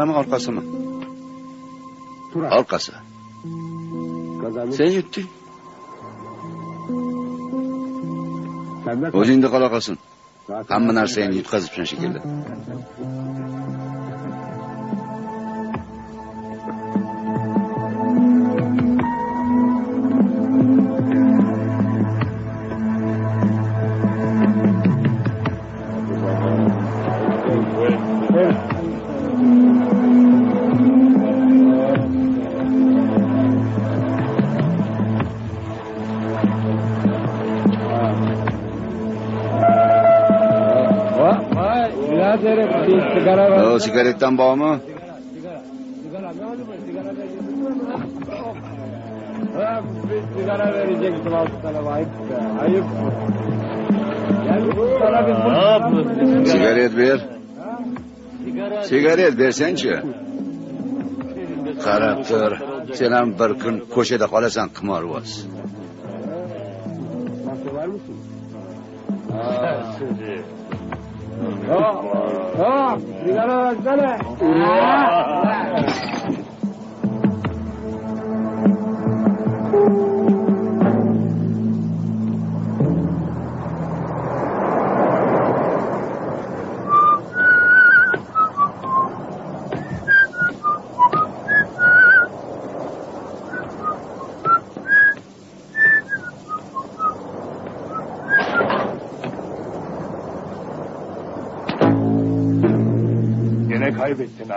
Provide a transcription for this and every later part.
Yana mı arkası mı? Arkası. Sen yuttun. O'zingda qolaqolsin. Hamma narsani yutqazibsan shekilli. O sigaretten bağımı? Sigara. Sigara. Sigara. Sigara sigara sigara verecektim altı tane ayıp be. Ayıp. Sigaret ver. Sigaret versençi. Qarab tur. Sen ham bir kun ko'chada qolasan qimorvoz. Ha, ¡Oh! ¡Cuidado las ganas!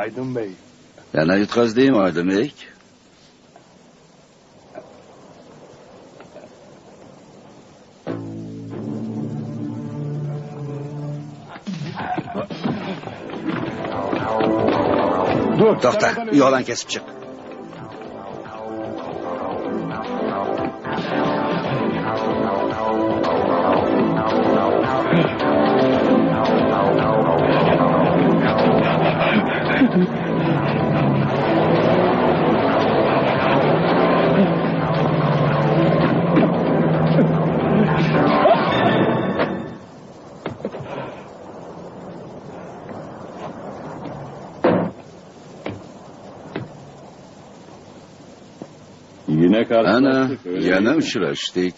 Aydın Bey. Ben Ayut Kaz değil Aydın Bey? Doktor, yolan kesip çık. Öyle yana uchrashdik.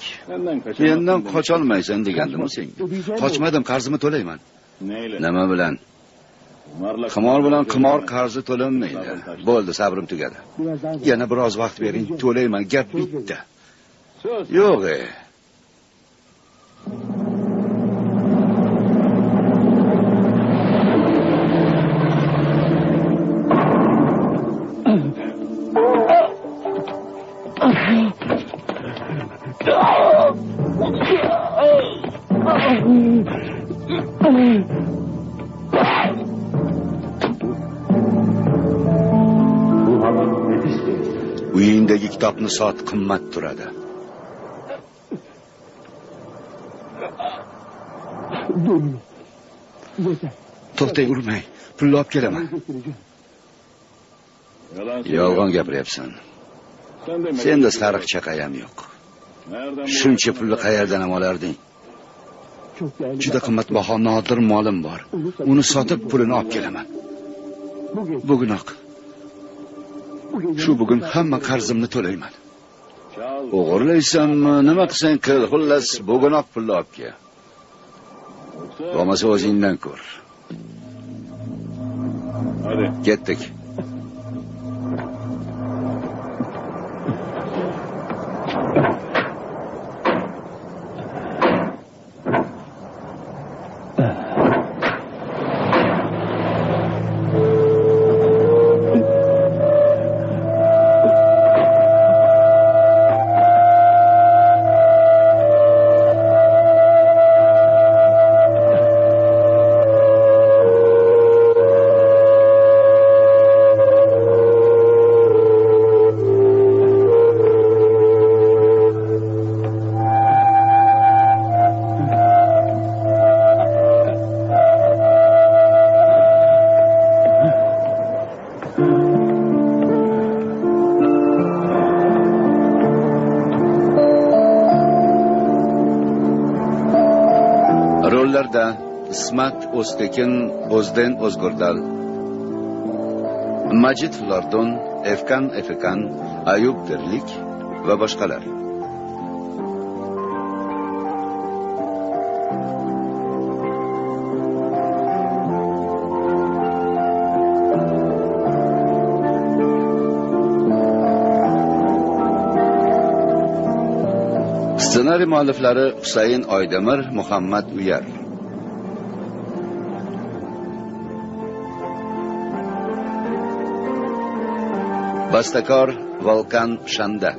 mendan qocholmaysan degandim senga. qochmadim qarzimni to'layman. Nima bilan? Qimor bilan qimor qarzi to'lanmaydi. bo'ldi sabrim tugadi. Yana biroz vaqt bering to'layman gap bitta. Yo'q e kitobni sot qimmat turadi. To'xtang urmang pulni olib kelaman. Yolg'on gapiryapsan. Sen de senda sariq chaqayam yo'q. Shuncha pulni qayerdan ham olarding? Juda qimmatbaho nodir molim bor. Uni sotib pulini olib kelaman. Bugunoq. shu bugun hamma qarzimni to'layman. O'g'irlaysanmi nima qilsang qil xullas bugunoq pulni olib kel bo'lmasa o'zingdan ko'r. Ketdik. o'stekin o'ztekin o'zden o'zgurdal majid flordon efkan efekan ayub dirlik va boshqalar. Ssenariy mualliflari husayn oydamir muhammad uyar. Бастакор Волкан Шанда.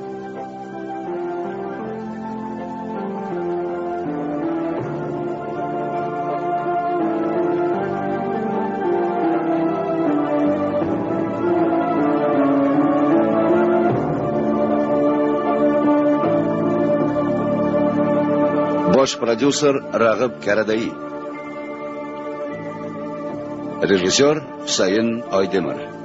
Бош-продюсер Рагаб Карадаи. Режиссер Сайын Ойдемир.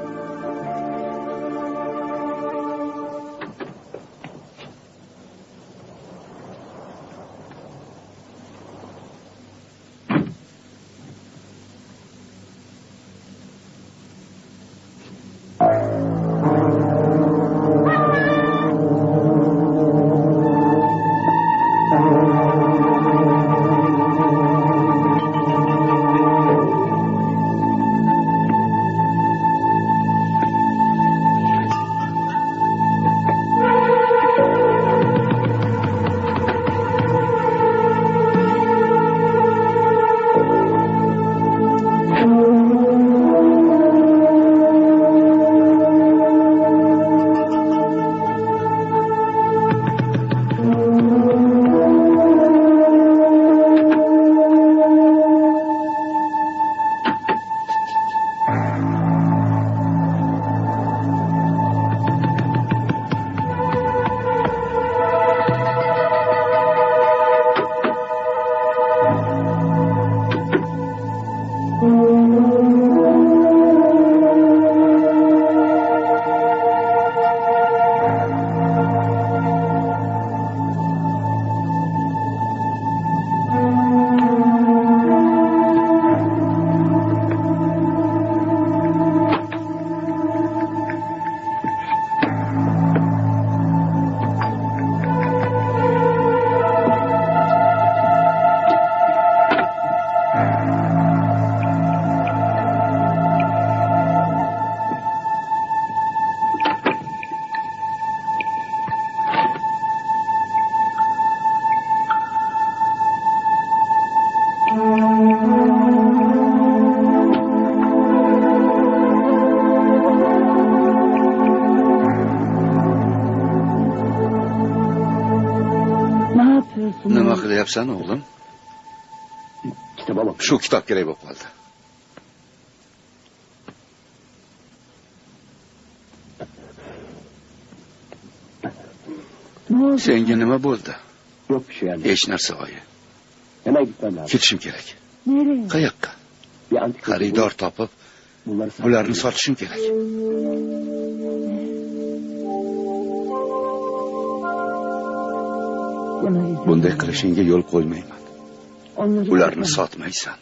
Shu kitob kerak bo'lib qoldi senga nima bo'ldi Yok bir şey hech narsa oyi ketishim kerak qayoqqa xaridor topib bularni sotishim kerak bunday qilishingga yo'l qo'ymayman ularni sotmaysan.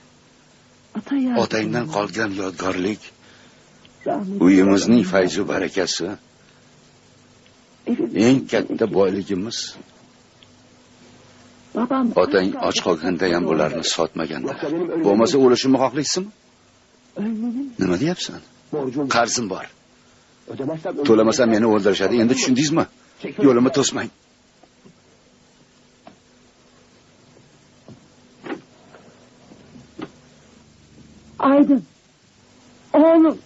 Otangdan qolgan yodgorlik uyimizning fayzu barakasi eng katta boyligimiz. Babam otang och qolganda ham bularni ölmem- bo'lmasa o'lishimni xohlaysizmi nima deyapsan? Qarzim bor. To'lamasam meni o'ldirishadi. Endi tushundingizmi? Yo'limni to'smang Leiden. Oğlum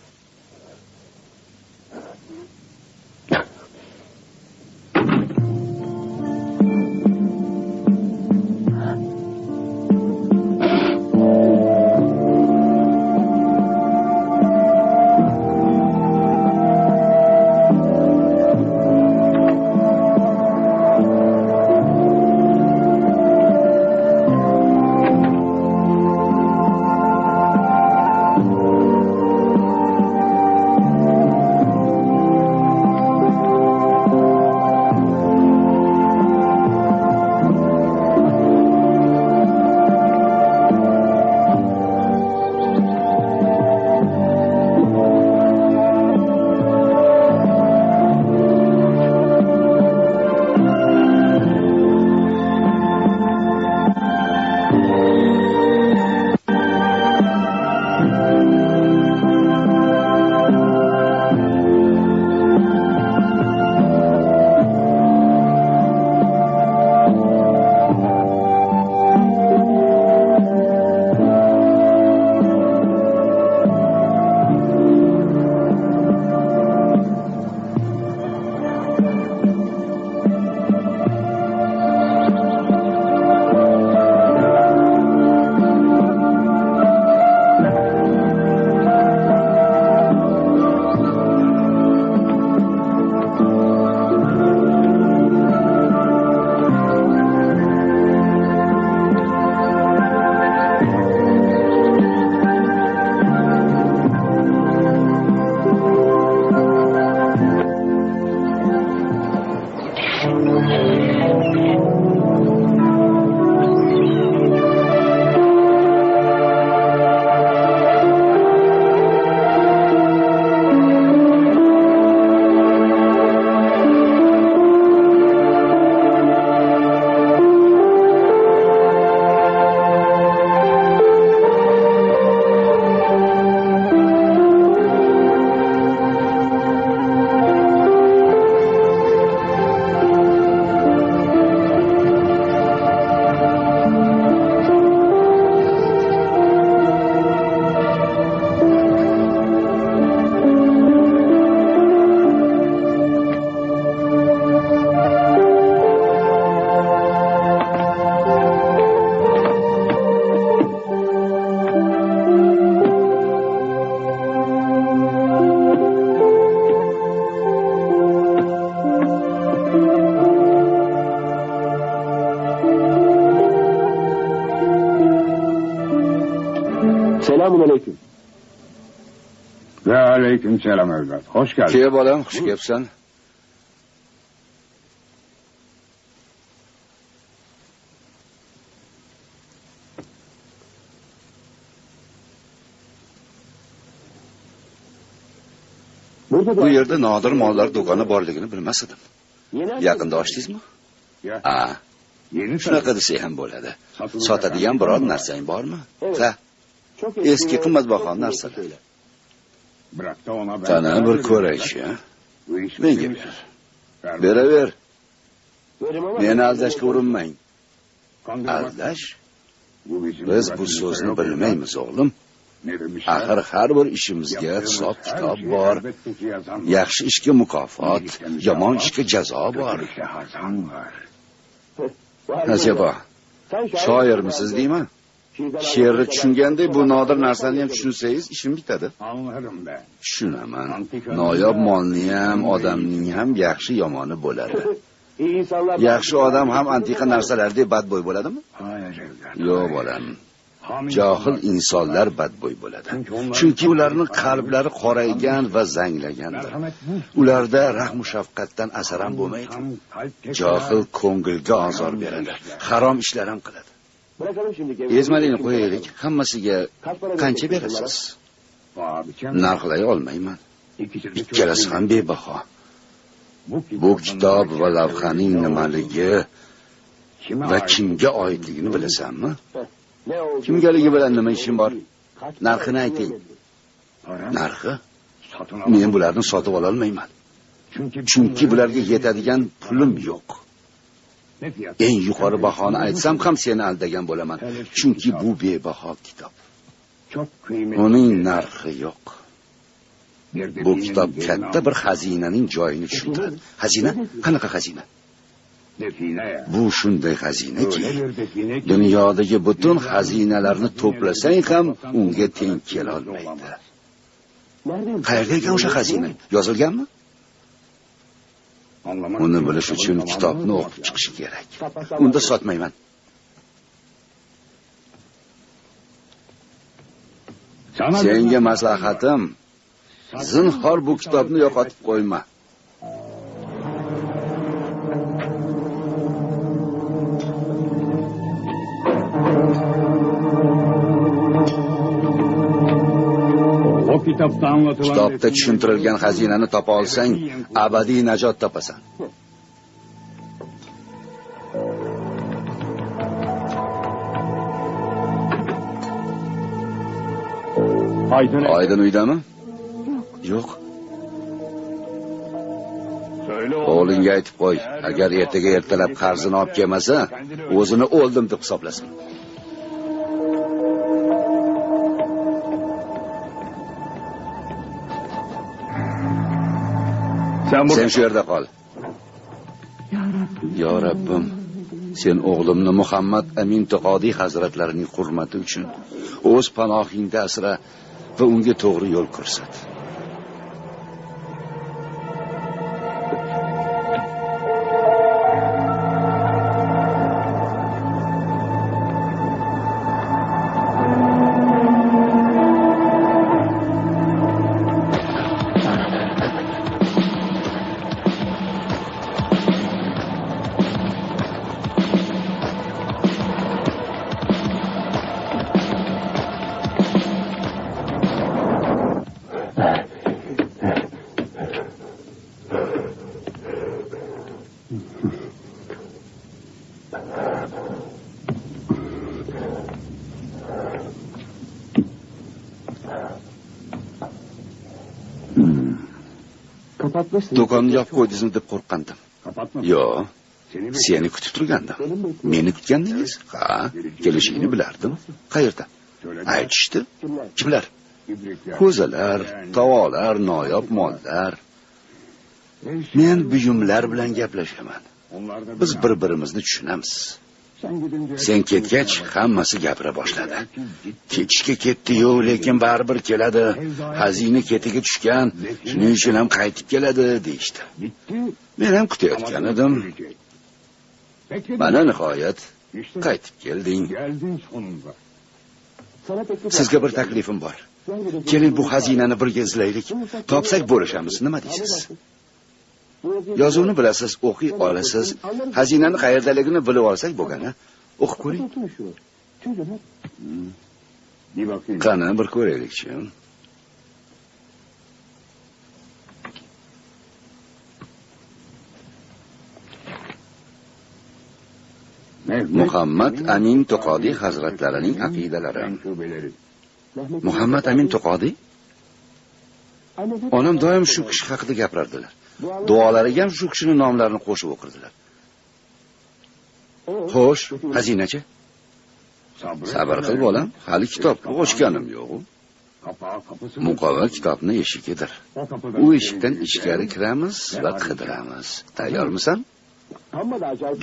aleyküm selam evlat. Hoş geldin. Ke bolam xush kelibsan bu yerda nodir mollar do'koni borligini bilmas edim yaqinda ochdingizmi Ya, ha. Yeni shunaqa desak ham bo'ladi sotadigan biror narsang bormi ha eski qimmatbaho narsalar Qani bir ko'raychi menga ber. Ver beraver. Verim ama meni aldashga urinmang. Kandırmak. aldash? Bu bizim biz bu so'zni bilmaymiz o'g'lim. Demişler? axir har bir ishimizga hisob kitob bor. Yaxshi ishga mukofot yomon ishga jazo bor. Şair shoirmisiz deyman she'rni tushunganday bu nodir narsani ham tushunsangiz ishim bitadi. Tushunaman. Noyob molni ham odamning ham yaxshi yomoni bo'ladi. Yaxshi odam ham antiqa narsalardek badbo'y bo'ladimi? Yo'q bolam. Johil insonlar badbo'y bo'ladi. Chunki ularning qalblari qoraygan va zanglagandir. Ularda rahmu shafqatdan asar ham bo'lmaydi. Johil ko'ngilga ozor beradi. Harom ishlar ham qiladi. Ezmalini qo'yaylik hammasiga qancha berasiz? narxlay olmayman. Ikkalasi ham bebaho. Bu kitob va lavhaning nimaligi va kimga oidligini bilasanmi? Kimgaligi bilan nima ishim bor narxini ayting. Narxi? Men bularni sotib ololmayman. Chunki bularga yetadigan pulim yo'q? Eng yuqori bahoni aytsam ham seni aldagan bo'laman. Chunki bu bebaho kitob. Uning narxi yo'q. Bu kitob katta bir xazinaning joyini tushuntiradi. Xazina? Qanaqa xazina? Bu shunday xazinaki. Dunyodagi butun xazinalarni to'plasang ham unga teng kelolmaydi. Qayerda ekan o'sha xazina? Yozilganmi? Uni bilish uchun kitobni o'qib chiqish kerak. Unda sotmayman. Senga maslahatim zinhor bu kitobni yo'qotib qo'yma. Kitobda tushuntirilgan xazinani topa olsang abadiy najot topasan. Aydın oydin uydami? Yo'q. O'g'lingga aytib qo'y agar ertaga ertalab qarzini olib kelmasa o'zini o'ldim deb hisoblasin. Sen bu sen shu yerda qol Ya Rabbim. yo rabbim sen o'g'limni muhammad amin taqodiy hazratlarining hurmati uchun o'z panohingda asra va unga to'g'ri yo'l ko'rsat do'konni yopib qo'ydingizmi deb qo'rqqandim. Yo'q Seni kutib turgandim. Meni kutgandingiz? Ha kelishingni bilardim. Qayerda? Aytishdi. Kimlar? Ko'zalar tovolar noyob mollar. Men buyumlar bilan gaplashaman. Biz bir birimizni tushunamiz Sen sen ketgach hammasi gapira boshladi. Ketishga ketdiyu lekin baribir keladi. Xazina ketiga tushgan shuning uchun ham qaytib keladi deyishdi. Men ham kutayotgan edim. Mana nihoyat qaytib kelding. Sizga bir taklifim bor. Keling bu xazinani birga izlaylik. Topsak bo'lishamiz. Nima deysiz? Yozuvni bilasiz o'qiy olasiz. Xazinani qayerdaligini bilib olsak bo'lgani o'qib ko'ring. Bakayım. qani bir ko'raylikchi muhammad amin to'qodiy hazratlarining aqidalari. Muhammad amin hep onam doim shu kishi haqida gapirardilar duolariga ham shu kishini nomlarini qo'shib o'qirdilar. Xo'sh xazinachi? Sabr qil bolam. Hali kitobni ochganim yo'q muqova kitobni eshigidir u eshikdan ichkari kiramiz va qidiramiz. Tayyormisan?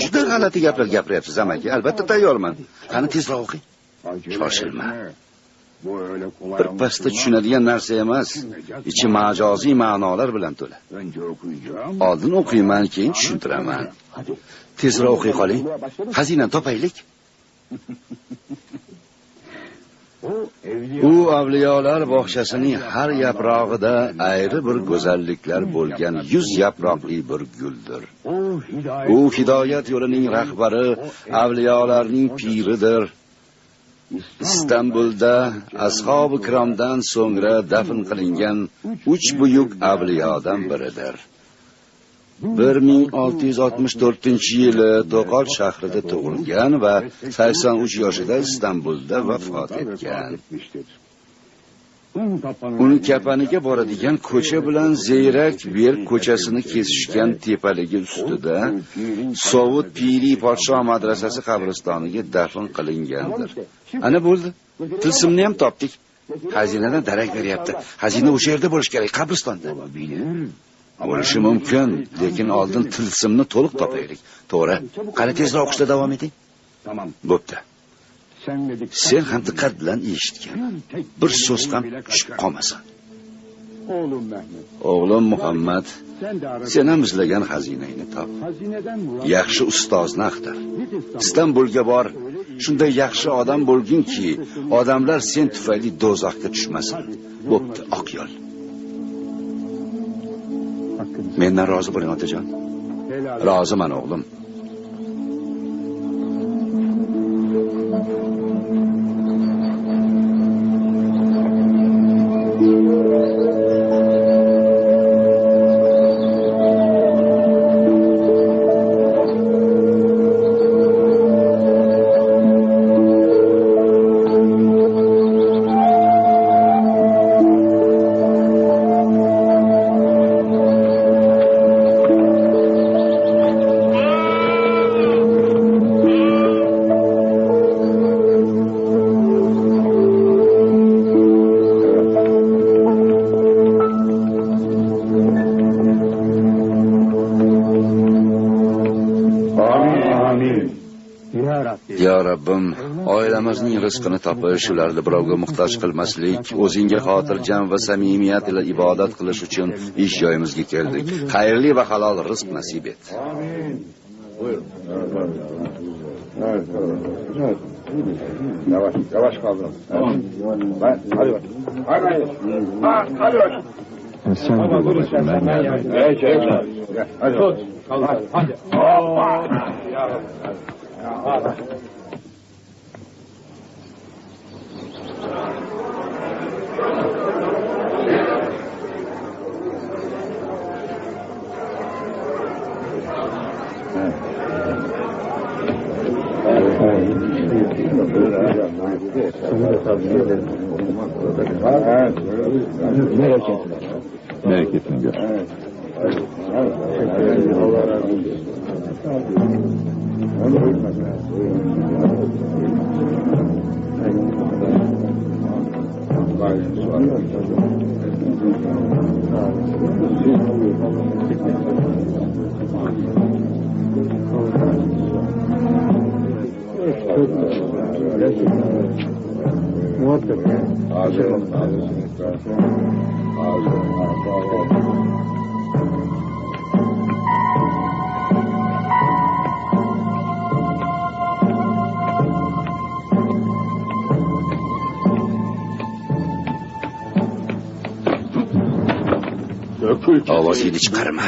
Juda g'alati gaplar gapiryapsiz amaki. Albatta tayyorman. Qani tezroq o'qing. Shoshilma. Birpasda anlaşılmaz. tushunadigan narsa emas ichi majoziy ma'nolar bilan to'la. Oldin o'qiyman keyin tushuntiraman. Tezroq o'qiy qoling xazinani topaylik. U avliyolar bog'chasining har yaprog'ida ayri bir go'zalliklar bo'lgan yuz yaproqli bir guldir. U hidoyat yo'lining rahbari avliyolarning piridir istanbulda ashobi ikromdan so'ngra dafn qilingan uch buyuk avliyodan biridir. bir ming olti yuz oltmish to'rtinchi yili to'qol shahrida tug'ilgan va sakson uch yoshida istanbulda vafot etgan. Uni kapaniga boradigan ko'cha bilan zeyrak berk ko'chasini kesishgan tepaligi ustida sovut piriy podsho madrasasi qabristoniga dafn qilingandir. Ana bo'ldi. Tilsimni ham topdik. Xazinadan darak beryapti. Xazina o'sha yerda bo'lishi kerak qabristonda. Bo'lishi mumkin lekin oldin tilsimni to'liq topaylik. To'g'ri. Qani tezroq o'qishda davom eting. Bo'pti. Sen ham diqqat bilan eshitgin bir so'z ham tushib qolmasin. O'g'lim muhammad Sen ham izlagan xazinangni top. Yaxshi ustozni axtar istanbulga bor shunday yaxshi odam bo'lginki odamlar sen tufayli do'zaxga tushmasin. Bo'pti oq yo'l. Mendan rozi bo'ling otajon. Roziman o'g'lim rizqini topish ularni birovga muhtoj qilmaslik o'zingga xotirjam va samimiyat ila ibodat qilish uchun ish joyimizga keldik xayrli va halol rizq nasib et Amin. Yavaş, yavaş kaldır. Tamam. Ben, hadi bak. Hadi bak. Ha, hadi bak. Sen de babacığım ben geldim. Evet, evet. Gel, hadi. Tut. Hadi. Hadi. Hoppa. Ya, hadi. Bereketini Muhakkak. Hazır olun. Hazır olun. ovozingni chiqarma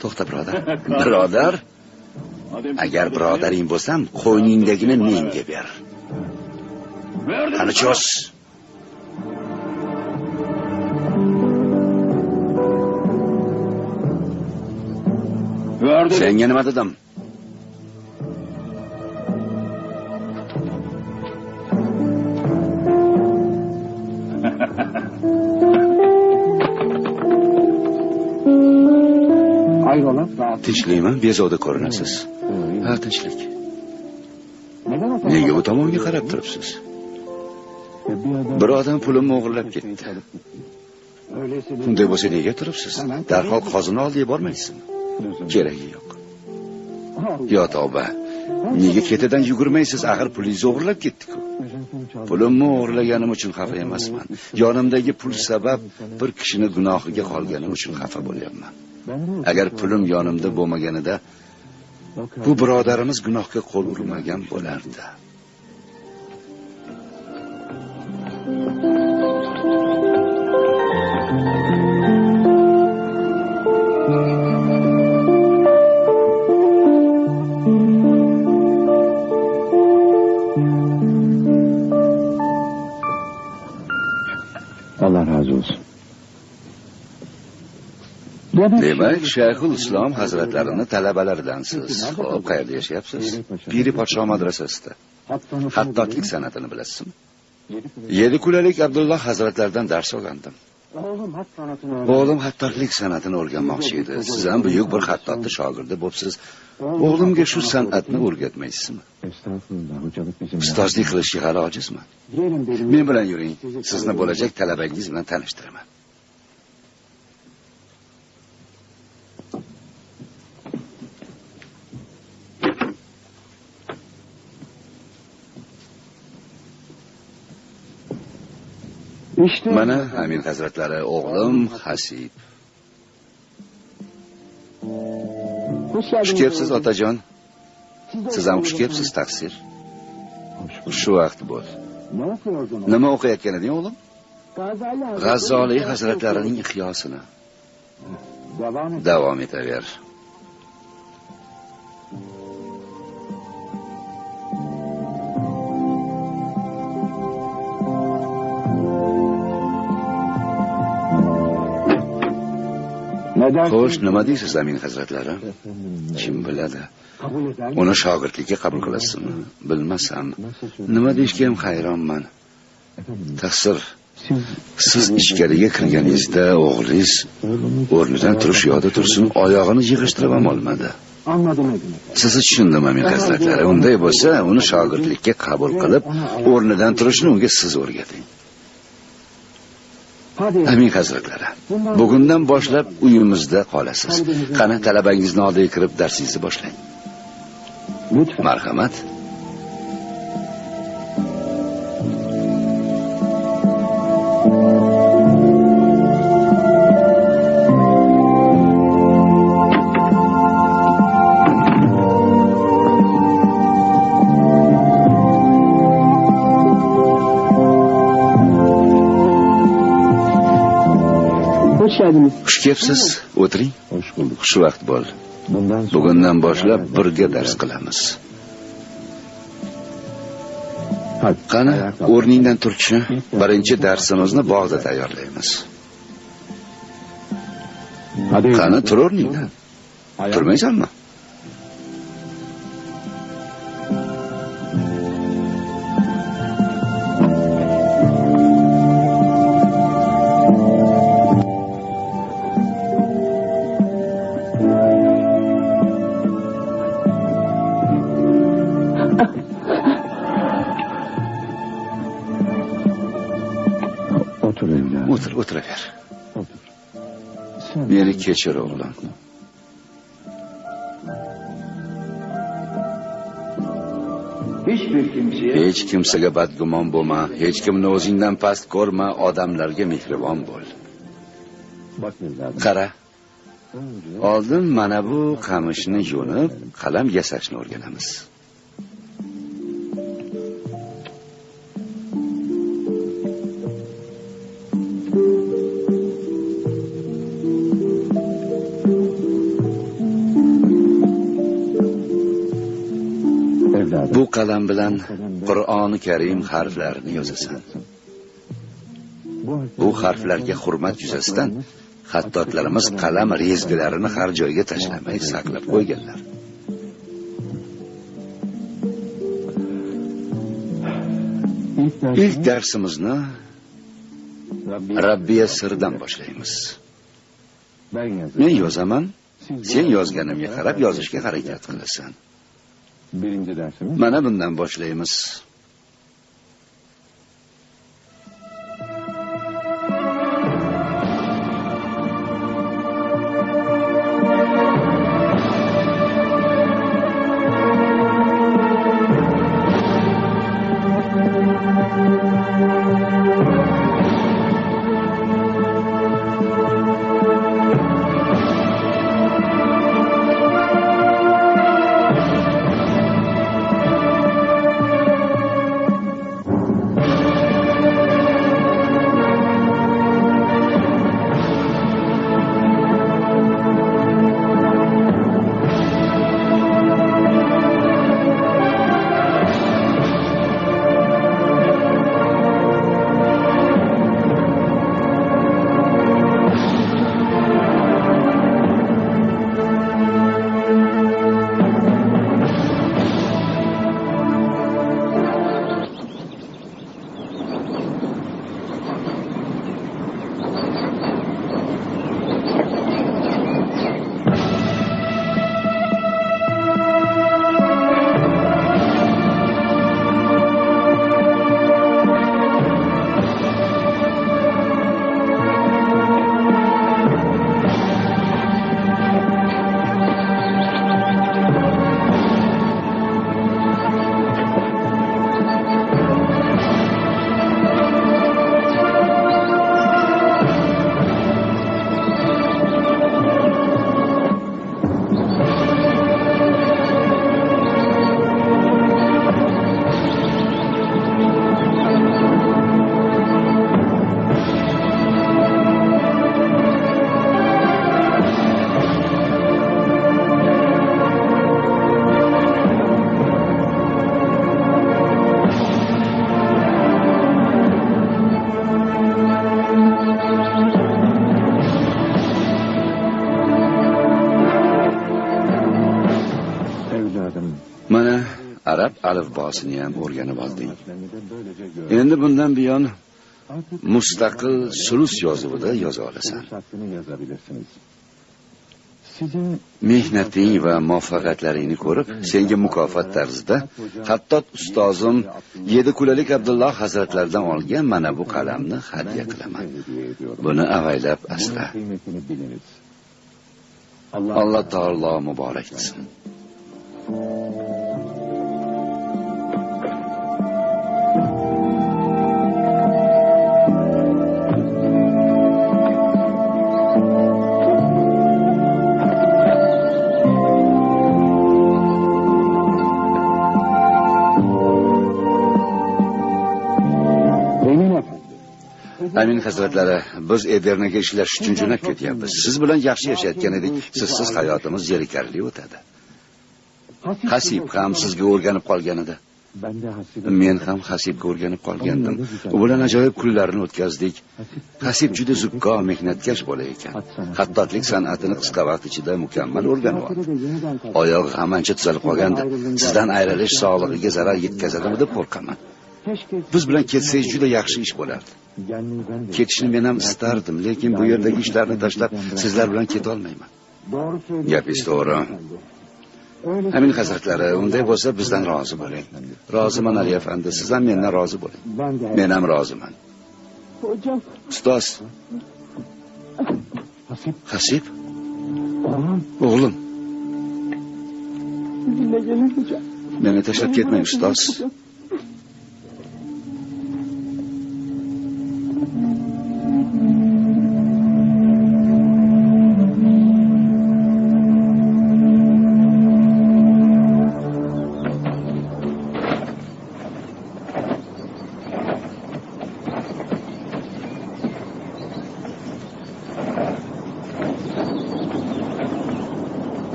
to'xta birodar birodar agar birodaring bo'lsam qo'yningdagini menga ber qani cho's senga nima dedim. Hayrola? tinchlikmi bezovta ko'rinasiz ha tinchlik Neden o nega u tomonga qarab turibsiz bir odam pulimni o'g'irlab ketdi. Öyleyse unday bo'lsa nega turibsiz? Darhol qozini oldiga bormaysizmi? Keragi yo'q. Yo tavba. Nega ketidan yugurmaysiz? Axir pulingizni o'g'irlab ketdiku. Pulimni o'g'irlaganim uchun xafa emasman. Yonimdagi pul sabab bir kishini gunohiga qolganim uchun xafa bo'lyapman. Agar pulim yonimda bo'lmaganida bu birodarimiz gunohga qo'l urmagan bo'lardi. Allah razı olsun. demak shayxul islom hazratlarini talabalaridansiz ho'p qayerda yashayapsiz piri podsho madrasasida hattotlik san'atini bilasizmi yedi kulalik abdulloh hazratlaridan dars sanatını o'g'lim hattotlik san'atini o'rganmoqchi edi. Siz ham buyuk bir hattotni shogirdi bo'psiz. O'g'limga shu san'atni o'rgatmaysizmi? Ustozlik qilishga hali ojizman men bilan yuring. Sizni bo'lajak talabangiz bilan tanishtiraman mana amin hazratlari o'g'lim hasib. Xush kelibsiz otajon? Siz ham xush kelibsiz taqsir. Shu vaqt bo'l nima o'qiyotgan eding o'g'lim? G'azzoliy hazratlarining et. davom etaver xo'sh nima deysiz amin hazratlari? Kim biladi? Uni shogirdlikka qabul qilasizmi? Bilmasam. Nima deyishga ham hayronman. Taqsir Siz ichkariga kirganingizda o'g'lingiz o'rnidan turish yo'lda tursin oyog'ini yig'ishtirib ham olmadi. Sizni tushundim amin hazratlari. Unday bo'lsa uni shogirdlikka qabul qilib o'rnidan turishni unga siz o'rgating. Amin hazratlari bugundan boshlab uyimizda qolasiz qani talabangizni oldiga kirib darsingizni boshlang marhamat xush kelibsiz o'tiring. Hoş xush xushvaqt bo'l. Bundan bugundan boshlab birga dars qilamiz. Qani o'rningdan turchi birinchi darsimizni bog'da tayyorlaymiz. Qani tur o'rningdan turmaysanmi? Kechir o'g'lim hech kimsaga badgumon bo'lma hech kimni o'zingdan past ko'rma odamlarga mehribon bo'l qara. Oldin mana bu qamishni yo'nib qalam yasashni o'rganamiz bu qalam bilan qur'oni karim harflarini yozasan bu harflarga hurmat yuzasidan xattotlarimiz qalam rezgilarini har joyga tashlamay saqlab qo'yganlar. Ilk darsimizni rabbiya sirdan boshlaymiz. Men yozaman sen yozganimga qarab yozishga harakat qilasan. Birinci dersimiz. Mana bundan boshlaymiz ijrosini ham o'rganib olding. Endi bundan buyon mustaqil sulus yozuvida yoza olasan. Mehnating va muvaffaqiyatlaringni ko'rib senga mukofot tarzida hattot ustozim yedi kulalik abdulloh hazratlaridan olgan mana bu qalamni hadya qilaman. Buni avaylab asla asra alloh taolo muborak qilsin amin hazratlari biz edernaga ishlash uchun jo'nab ketyapmiz. Siz bilan yaxshi yashayotgan edik. Sizsiz hayotimiz zerikarli o'tadi. Hasib ham sizga o'rganib qolgan edi men ham hasibga o'rganib qolgandim. U bilan ajoyib kunlarni o'tkazdik. Hasib juda zukko mehnatkash bola ekan. Xattotlik san'atini qisqa vaqt ichida mukammal o'rganib oldi. oyog'i ham ancha tuzalib qolgandi sizdan ayrilish sog'lig'iga zarar yetkazadimi deb qo'rqaman. Biz bilan ketsangiz juda yaxshi ish bo'lardi ketishni men ham istardim lekin bu yerdagi ishlarni tashlab sizlar bilan ketolmayman gapingiz to'g'ri. Amin hazratlari unday bo'lsa bizdan rozi bo'ling. Roziman ali afandi siz ham mendan rozi bo'ling. Men ham roziman. Ustoz. Hasip hasib? O'g'lim. Meni tashlab ketmang ustoz.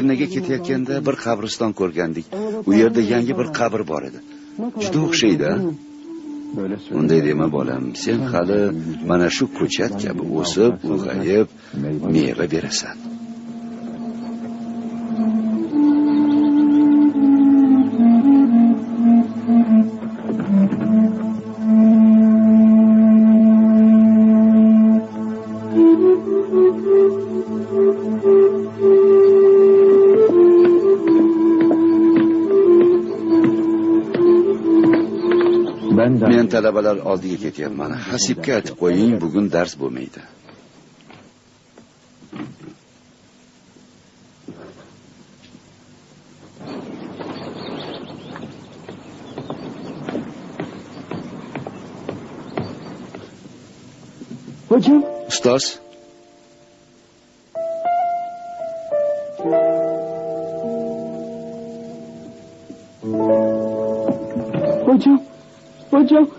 Edirnaga ketayotganda bir qabriston ko'rgandik. U yerda yangi bir qabr bor edi. Juda o'xshaydi a? Unday dema bolam. Sen hali mana shu ko'chat kabi o'sib ulg'ayib meva berasan. Talabalar oldiga ketyapman hasibga aytib qo'ying bugun dars bo'lmaydi. Ustoz Hocam.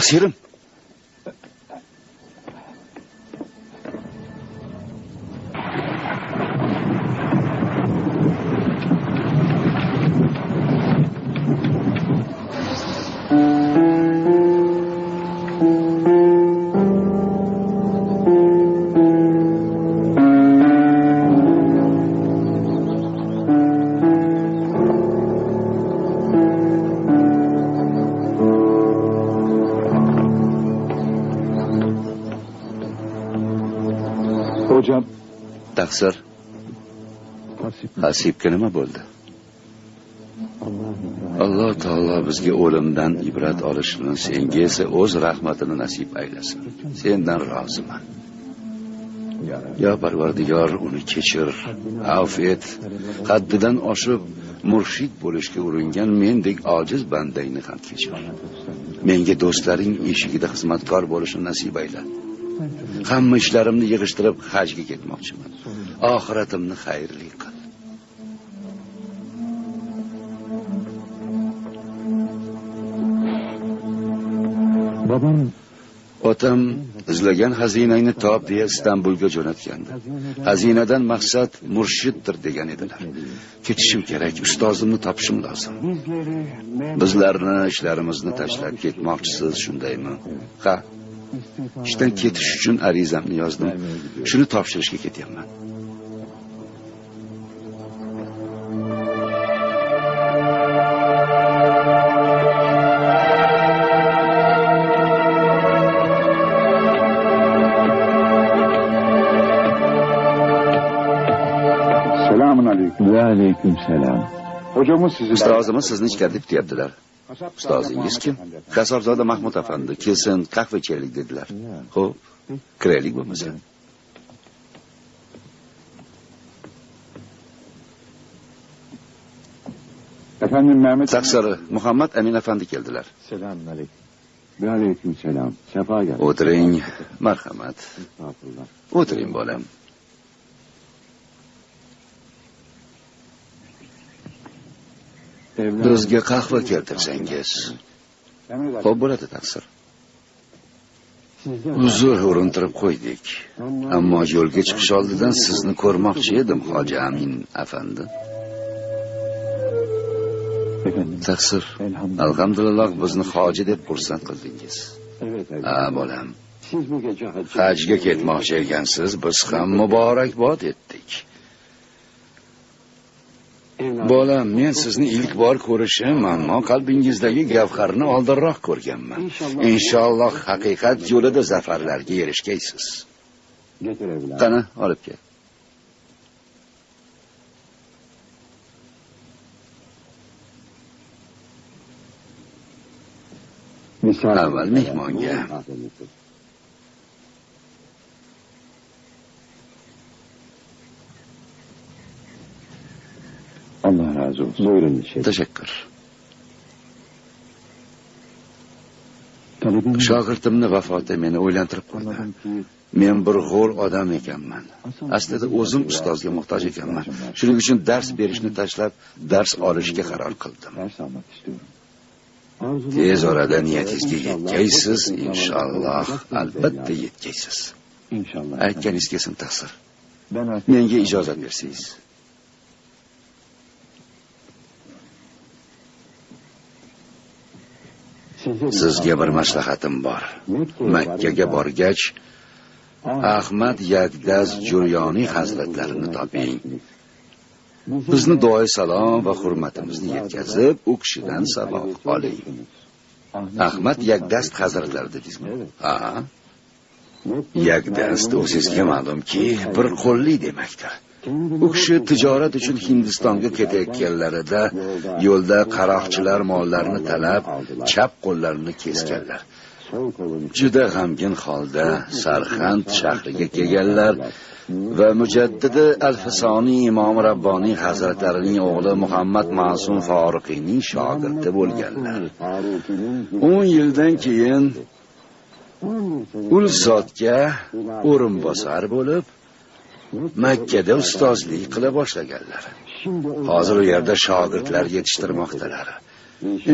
Taksirim. Taqsir hasibga nima bo'ldi? Alloh taolo bizga o'limdan ibrat olishni senga esa o'z rahmatini nasib aylasin. Sendan roziman. Yo parvardigor uni kechir. Avf et. Haddidan oshib murshid bo'lishga uringan mendek ojiz bandangni ham kechir. Menga do'stlaring eshigida xizmatkor bo'lishni nasib ayla. Hamma ishlarimni yig'ishtirib hajga ketmoqchiman oxiratimni xayrli qil. Babam otam izlagan xazinangni top deya istanbulga jo'natgandi. Xazinadan maqsad murshiddir degan edilar. Ketishim kerak ustozimni topishim lozim. Bizlarni ishlarimizni tashlab ketmoqchisiz shundaymi? Ha ishdan ketish uchun arizamni yozdim. Shuni topshirishga ketyapman aleyküm. Selam. Hocamız sizi... ustozimiz sizni ichkarida kutyaptilar ustozingiz kim? Kasobzoda mahmud afandi kelsin qahva ichaylik dedilar ho'p kiraylik bo'lmasa Efendim Mehmet... taqsiri muhammad amin afandi keldilar Selamun aleyküm. Ve aleyküm selam. Sefa gel. o'tiring marhamat Estağfurullah. o'tiring bolam bizga qahva keltirsangiz. Ho'p bo'ladi taqsir. Uzr urintirib qo'ydik. Ammo yo'lga chiqish oldidan sizni ko'rmoqchi edim hoji amin afandi. Taqsir. Alhamdulillah bizni hoji deb xursand qildingiz. Ha bolam. Hajga ketmoqchi ekansiz biz ham muborakbod etdik. Bolam men sizni ilk bor ko'rishim ammo qalbingizdagi gavharni oldinroq ko'rganman. Inshaalloh. Haqiqat yo'lida zafarlarga erishgaysiz. Qani olib kel. Avval mehmonga. Razı olsun. Buyurun içeri. Talebim shogirdimni vafoti meni o'ylantirib qo'ydi men bir g'o'r odam ekanman aslida o'zim ustozga muhtoj ekanman shuning uchun dars berishni tashlab dars olishga qaror qildim. Tez orada niyatingizga yetkaysiz inshaalloh albatta yetkaysiz İnşallah. aytganingizga sim taqsir. Menga ijozat bersangiz sizga bir maslahatim bor. Makkaga borgach ahmad yagdaz juryoniy hazratlarini toping. Bizni duoyi salom va hurmatimizni yetkazib u kishidan savob oling. Ahmad yagdast hazratlari dedingizmi? Ha. Yagdast o'zingizga ma'lumki bir qo'lli demakdir. U kishi tijorat uchun hindistonga ketayotganlarida yo'lda qaroqchilar mollarini talab chap qo'llarini kesganlar. Juda g'amgin holda sarxand shahriga kelganlar va mujaddidi al fisoniy imom rabboniy hazratlarining o'g'li muhammad ma'sum foruqiyning shogirdi bo'lganlar. O'n yildan keyin ul zotga o'rinbosar bo'lib makkada ustozlik qila boshlaganlar. Hozir u yerda shogirdlar yetishtirmoqdalar.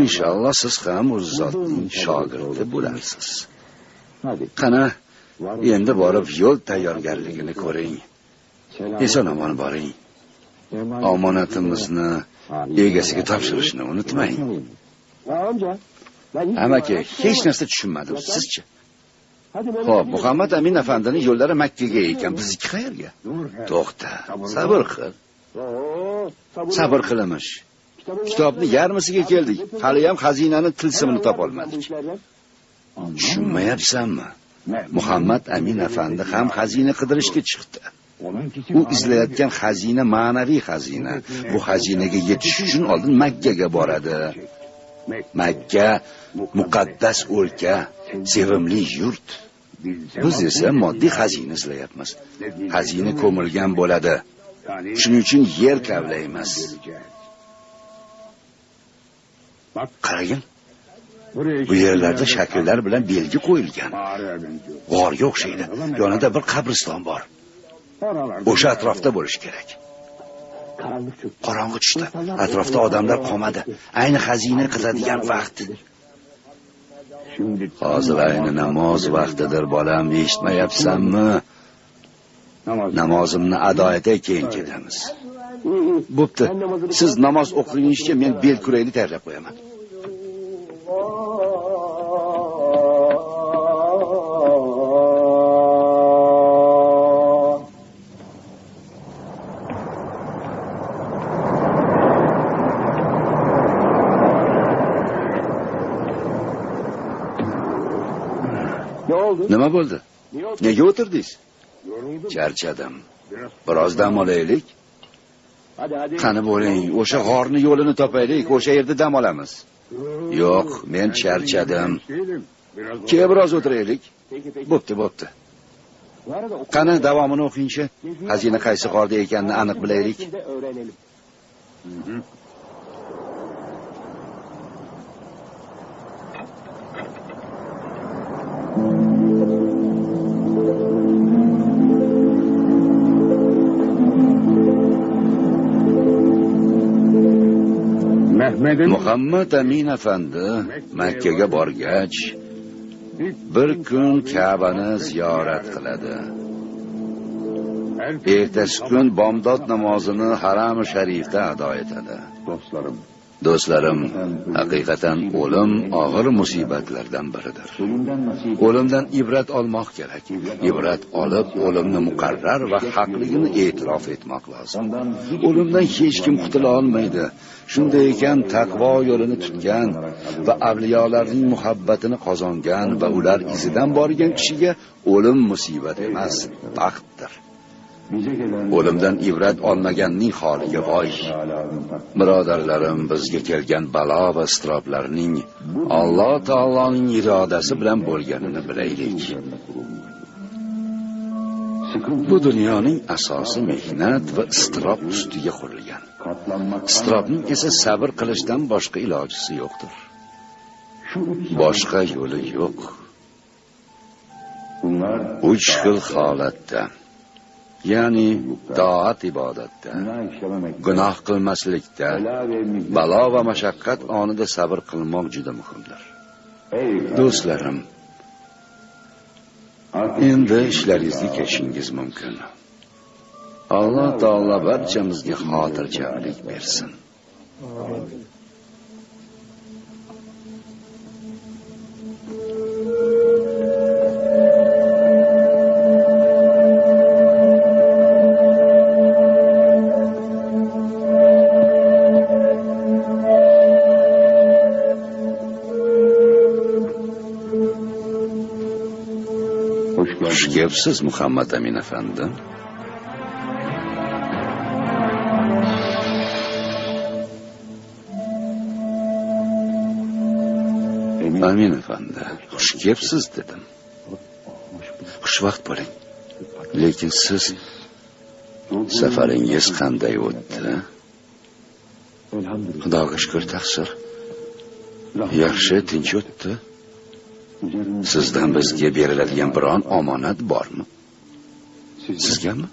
Inshaalloh siz ham u zotning shogirdi bo'larsiz. Hadi. qani endi borib yo'l tayyorgarligini ko'ring. Eson omon boring. Omonatimizni egasiga topshirishni unutmang. Amaki hech narsa tushunmadim. Sizchi Ho'p muhammad amin afandining yo'llari makkaga ekan. Bizniki qayerga? To'xta sabr qil. sabr qil. emish kitobni yarmisiga keldik. Haliyam xazinani tilsimini topolmadik. Tushunmayapsanmi? Muhammad amin afandi ham xazina qidirishga chiqdi. U izlayotgan xazina ma'naviy xazina. Bu xazinaga yetish uchun oldin makkaga boradi. Makka muqaddas o'lka sevimli yurt biz esa moddiy xazina izlayapmiz. Xazina ko'milgan bo'ladi. Shuning uchun yer kavlaymiz. Qaragin bu yerlarda shakllar bilan belgi qo'yilgan. G'orga o'xshaydi. Yonida bir qabriston bor. O'sha atrofda bo'lishi kerak. Qorong'i tushdi. Atrofda odamlar qolmadi ayni xazina qiladigan vaqt. Hozir ayni namoz vaqtidir bolam eshitmayapsanmi? Namozimni ado etay keyin ketamiz bo'pti. Siz namoz o'qigunicha men bel kurayni tayyorlab qo'yaman. Nima bo'ldi? Nega o'tirdingiz? Charchadim biroz dam olaylik. Qani bo'ling o'sha g'orni yo'lini topaylik o'sha yerda dam olamiz. Yo'q men charchadim keyin biroz o'tiraylik. Bo'pti bo'pti. Qani davomini o'qingchi. Xazina qaysi g'orda ekanini aniq bilaylik muhammad amin afandi makkaga borgach bir kun kabani ziyorat qiladi ertasi kun bomdod namozini haram sharifda ado etadi dostlarım. Do'stlarim haqiqatan o'lim og'ir musibatlardan biridir. O'limdan ibrat olmoq kerak. Ibrat olib o'limni muqarrar va haqligini e'tirof etmoq lozim. O'limdan hech kim qutula olmaydi. Shunday ekan taqvo yo'lini tutgan va avliyolarning muhabbatini qozongan va ular izidan borgan kishiga o'lim musibat emas baxtdir. O'limdan ibrat olmaganning holiga voy birodarlarim bizga kelgan balo va iztiroblarning alloh taoloning irodasi bilan bo'lganini bilaylik. Bu dunyoning asosi mehnat va iztirob ustiga qurilgan. Iztirobning esa sabr qilishdan boshqa ilojisi yo'qdir. Boshqa yo'li yo'q. Uch xil holatda ya'ni toat ibodatda gunoh qilmaslikda balo va mashaqqat onida sabr qilmoq juda muhimdir. Ey do'stlarim endi ishlaringizga ketishingiz mumkin. Alloh taolo barchamizga xotirjamlik bersin. Hoş muhammad amin afandi Emin. amin afandi xush kelibsiz dedim. Xushvaqt bo'ling. Lekin siz safaringiz qanday o'tdi? Xudoga shukur taqsir. Yaxshi tinch o'tdi. Sizdan bizga beriladigan biron omonat bormi? Siz- sizgami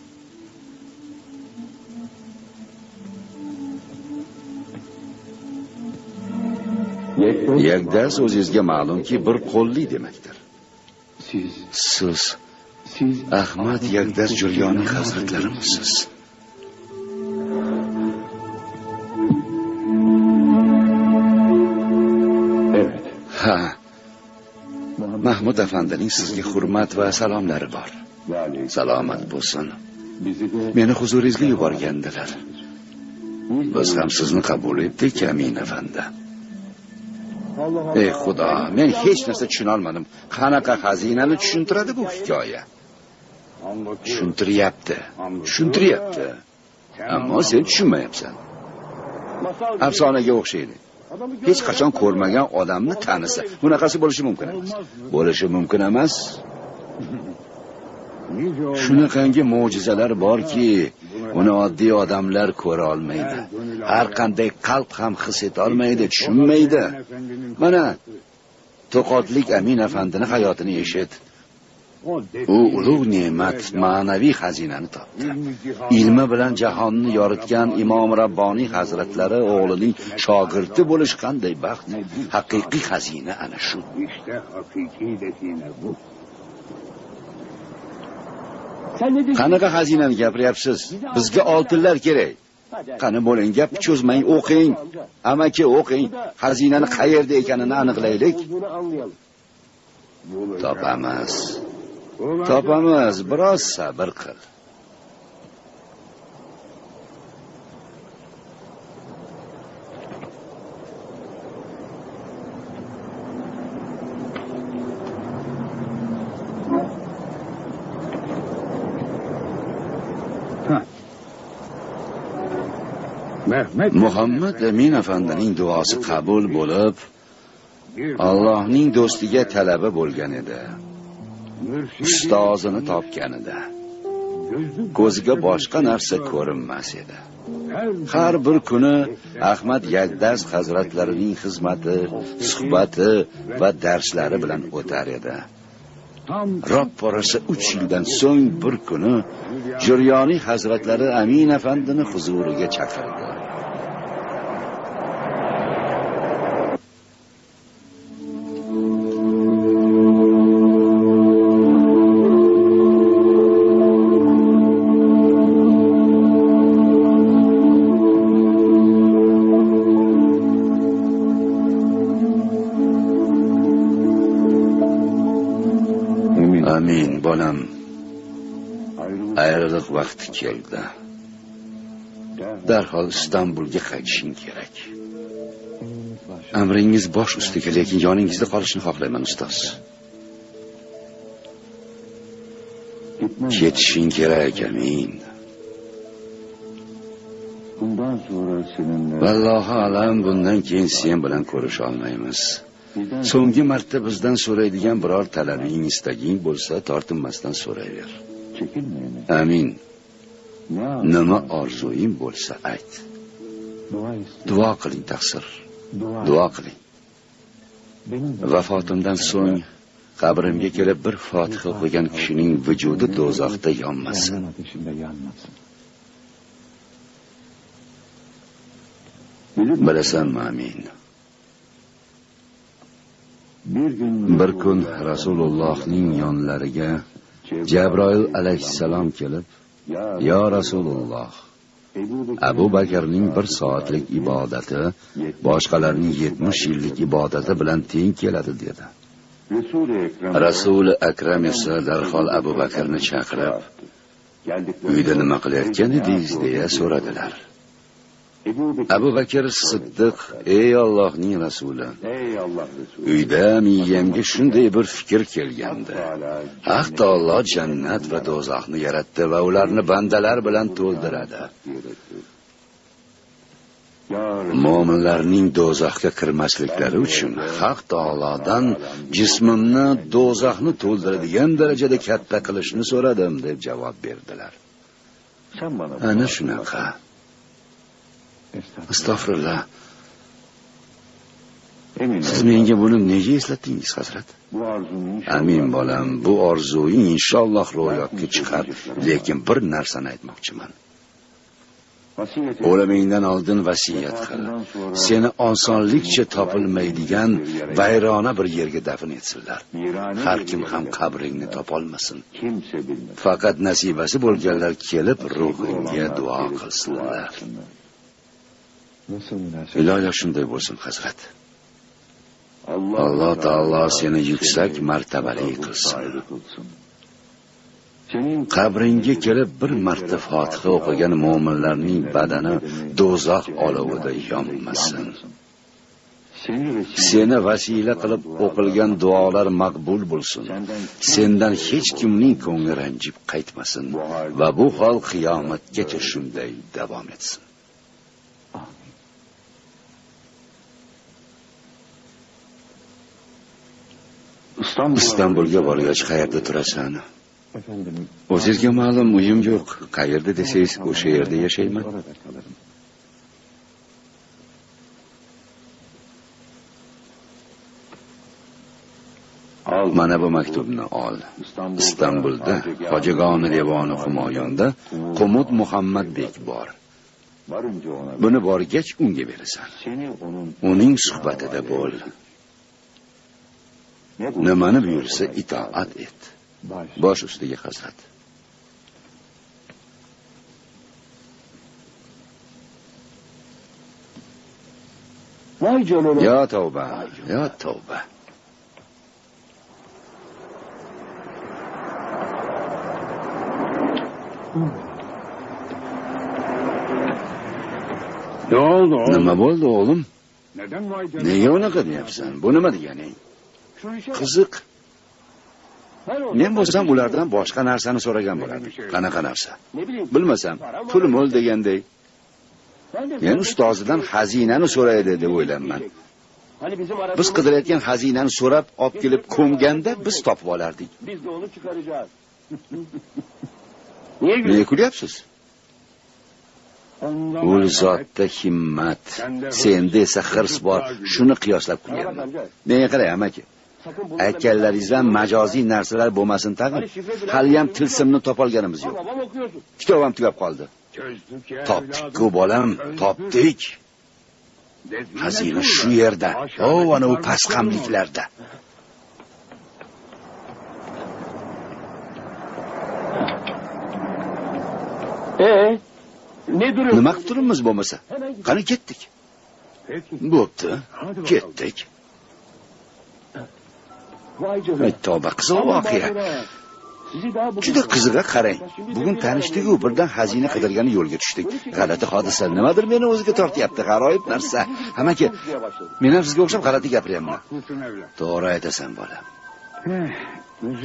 yakdas o'zingizga ma'lumki bir qo'lli demakdir. Siz, siz siz ahmad yakdas juryoniy hazratlarimisiz mahmud afandining sizga hurmat va salomlari bor. Yani salomat bo'lsin. Bizi meni huzuringizga yuborgandilar. Biz ham sizni qabul etdik amin afandi. Ey xudo men hech narsa tushunolmadim. Qanaqa xazinani tushuntiradi bu hikoya? Tushuntiryapti tushuntiryapti. Ammo sen tushunmayapsan. Afsonaga o'xshaydi hech qachon ko'rmagan odamni tanisa bunaqasi bo'lishi mumkin emas. Bo'lishi mumkin emas. Shunaqangi mo'jizalar borki uni oddiy odamlar ko'ra olmaydi. Har qanday qalb ham his etolmaydi tushunmaydi. Mana to'qotlik amin afandini hayotini eshit. U ulug' ne'mat ma'naviy xazinani topdi. Ilmi bilan jahonni yoritgan imom rabboniy hazratlari o'g'lining shogirdi bo'lish qanday baxt? Haqiqiy xazina ana shu. Bu. Qanaqa xazinani gapiryapsiz? Bizga oltinlar kerak. Qani bo'ling gap cho'zmang o'qing. Amaki o'qing. Xazinani qayerda ekanini aniqlaylik. Topamiz topamiz biroz sabr qil Mehmet muhammad amin afandining duosi qabul bo'lib allohning do'stiga talaba bo'lgan edi ustozini topganida. Ko'ziga boshqa narsa ko'rinmas edi. Har bir kuni ahmad yagdas hazratlarining xizmati suhbati va darslari bilan o'tar edi. Roppa rosa uch yildan so'ng bir kuni juryoniy hazratlari amin afandini huzuriga chaqirdi. Keldi. Darhol istanbulga qaytishing kerak. Amringiz bosh ustiga lekin yoningizda qolishni xohlayman ustoz. Ketishing kerak amin. Vallohu alam bundan keyin sen bilan ko'risha olmaymiz. So'nggi marta bizdan so'raydigan biror talabing istaging bo'lsa tortinmasdan so'rayver. Amin. Nima orzuing bo'lsa ayt. Duo qiling taqsir. Duo. Qiling. Vafotimdan so'ng qabrimga kelib bir fotiha o'qigan kishining vujudi do'zaxda yonmasin. Bilasanmi amin. Bir kun rasulullohning yonlariga jabroil alayhissalom kelib yo rasululloh abu bakrning bir soatlik ibodati boshqalarning yetmish yillik ibodati bilan teng keladi dedi. Rasuli akram esa darhol abu bakrni chaqirib uyda nima qilayotgan edingiz? deya so'radilar. Abu bakr siddiq ey ollohning rasuli uyda miyamga shunday bir fikr kelgandi. Haq taolo jannat va do'zaxni yaratdi va ularni bandalar bilan to'ldiradi. Mo'minlarning do'zaxga kirmasliklari uchun haq taolodan jismimni do'zaxni to'ldiradigan darajada katta qilishni so'radim deb javob berdilar. Ana shunaqa. Astag'firullah siz menga buni nega eslatdingiz hazrat? Amin bolam bu orzuing inshaalloh ro'yobga chiqar. lekin bir narsani aytmoqchiman. O'limingdan oldin vasiyat qil. Seni osonlikcha topilmaydigan vayrona bir yerga dafn etsinlar. Har kim ham qabringni topolmasin faqat nasibasi bo'lganlar kelib ruhingga duo qilsinlar iloyo shunday bo'lsin hazrat. Alloh taolo seni yuksak martabali qilsin. qabringga kelib bir marta fotiha o'qigan mo'minlarning badani do'zax olovida yonmasin. Seni vasila qilib o'qilgan duolar maqbul bo'lsin. Sendan hech kimning ko'ngli ranjib qaytmasin va bu hol qiyomatgacha shunday davom etsin istanbulga borgach qayerda turasan o'zizga ma'lum uyim yo'q qayerda desangiz o'sha yerda yashayman mana bu maktubni ol istanbulda hojigoni devoni humoyonda qumud muhammadbek bor buni borgach unga berasan uning suhbatida bo'l nimani buyursa itoat et. Bosh ustiga canına. yo tavba yo tavba Ne oldu oğlum? nima bo'ldi o'g'lim Neden nega unaqa deyapsan bu nima deganing qiziq. Men bo'lsam ulardan boshqa narsani so'ragan bo'lardim. Qanaqa narsa? Bilmasam pul mo'l deganday. Men ustozidan xazinani so'raydi deb o'ylayapman biz qidirayotgan xazinani so'rab olib kelib ko'mganda biz topib olardik. Biz nega kulyapsiz? U zotda himmat. Senda esa hirs bor. Shuni qiyoslab kulyapman menga qarang amaki aytganlaringizdan majoziy narsalar bo'lmasin tag'in. Haliyam tilsimni topolganimiz yo'q. Kitob ham tugab qoldi. Topdik-ku bolam topdik. Xazina shu yerda o ana u pastqamliklarda Ee, ne duruyorsun? nima qilib turibmiz bo'lmasa? Qani ketdik? Bo'pti ketdik tavba qiziq Aman voqea juda qizig'a qarang bugun tanishdiku birdan xazina qidirgani yo'lga tushdik g'alati hodisa nimadir meni o'ziga tortyapti g'aroyib narsa. Amaki men ham sizga o'xshab g'alati gapiryapman to'g'ri aytasan bolam Eh,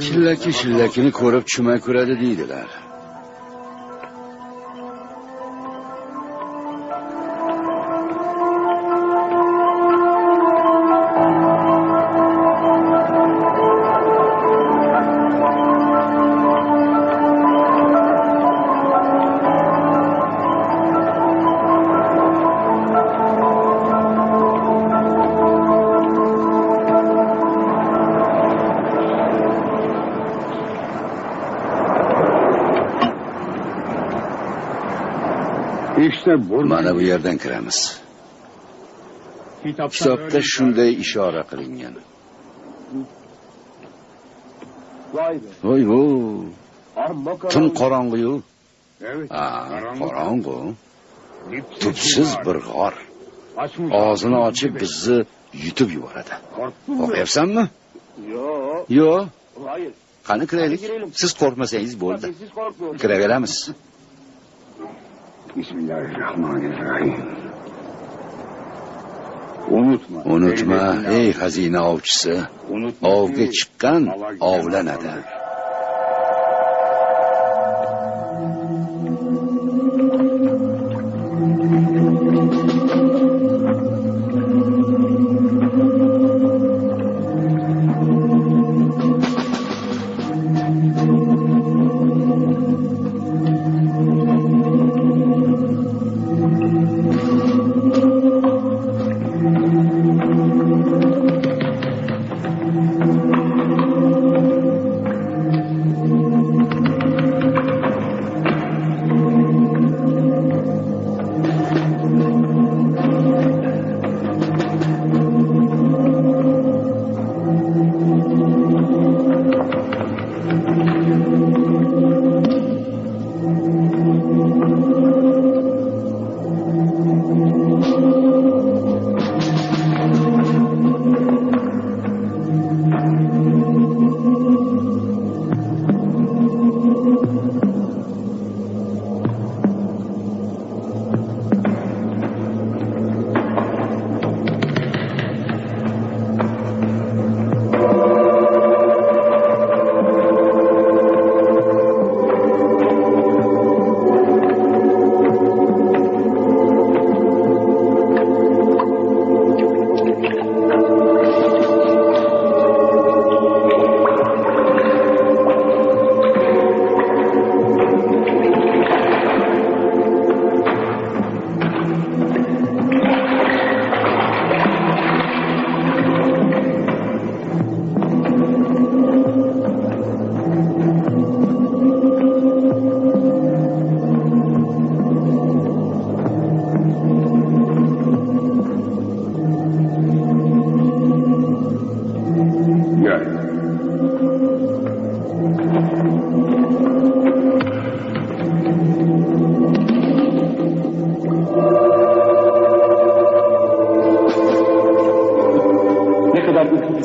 chillaki shillakini ko'rib chuma ko'radi deydilar İşte burada. mana bu yerdan kiramiz. Kitobda shunday ishora qilingan. Voy vo Amma tun qorong'iyu ha qorong'u. Tubsiz bir g'or. Og'zini ochib bizni yutib yuboradi qo'rqyapsanmi Yo. yo'q Hayır. qani kiraylik? Siz qo'rqmasangiz bo'ldi. Kiraveramiz Bismillahirrahmanirrahim. Unutma. unutma ey xazina ovchisi ovga chiqqan ovlanadi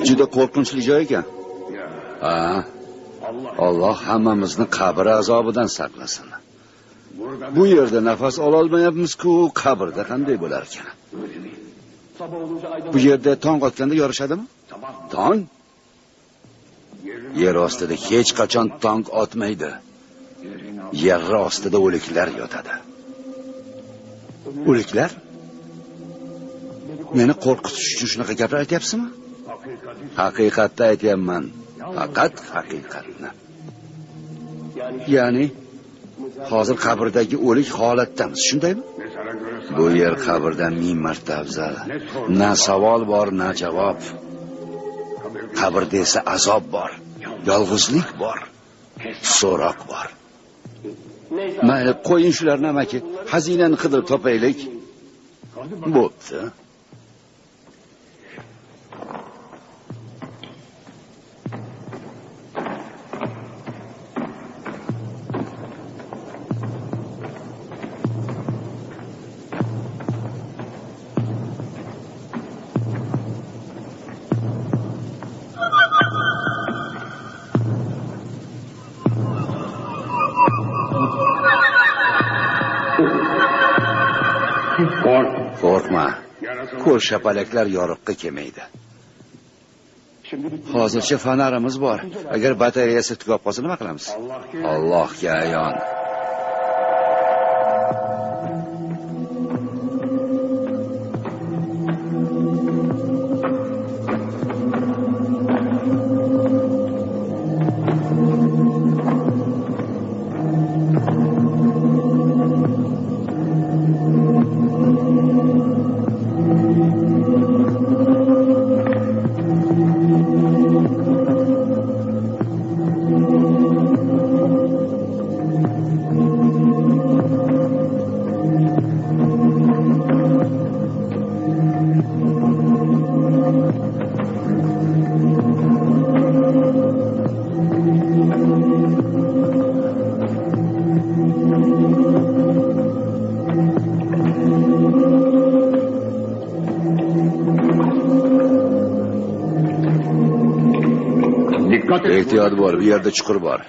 juda qo'rqinchli joy ekan. Ha. Alloh hammamizni qabr azobidan saqlasin. Bu yerda nafas ololmayapmiz-ku qabrda qanday bo'lar ekan? Bu yerda tong otganda yorishadimi? Tong? Yer ostida hech qachon tong otmaydi. Yer ostida o'liklar yotadi. O'liklar? Meni qo'rqitish uchun shunaqa gaplar aytyapsizmi haqiqatni aytyapman. Faqat haqiqatni. Yani hozir qabrdagi o'lik holatdamiz shundaymi? Bu yer qabrdan ming marta afzal. Na savol bor na javob. Qabrda esa azob bor yolg'izlik bor so'roq bor. Mayli qo'ying shularni amaki. Xazinani qidirib topaylik. Bo'pti. Qo'rqma Yarasa ko'rshapalaklar yoriqqa kelmaydi. Hozircha fonarimiz bor. Agar batareyasi tugab qolsa nima qilamiz? Allohga ayon. Ehtiyot bo'l bu yerda chuqur bor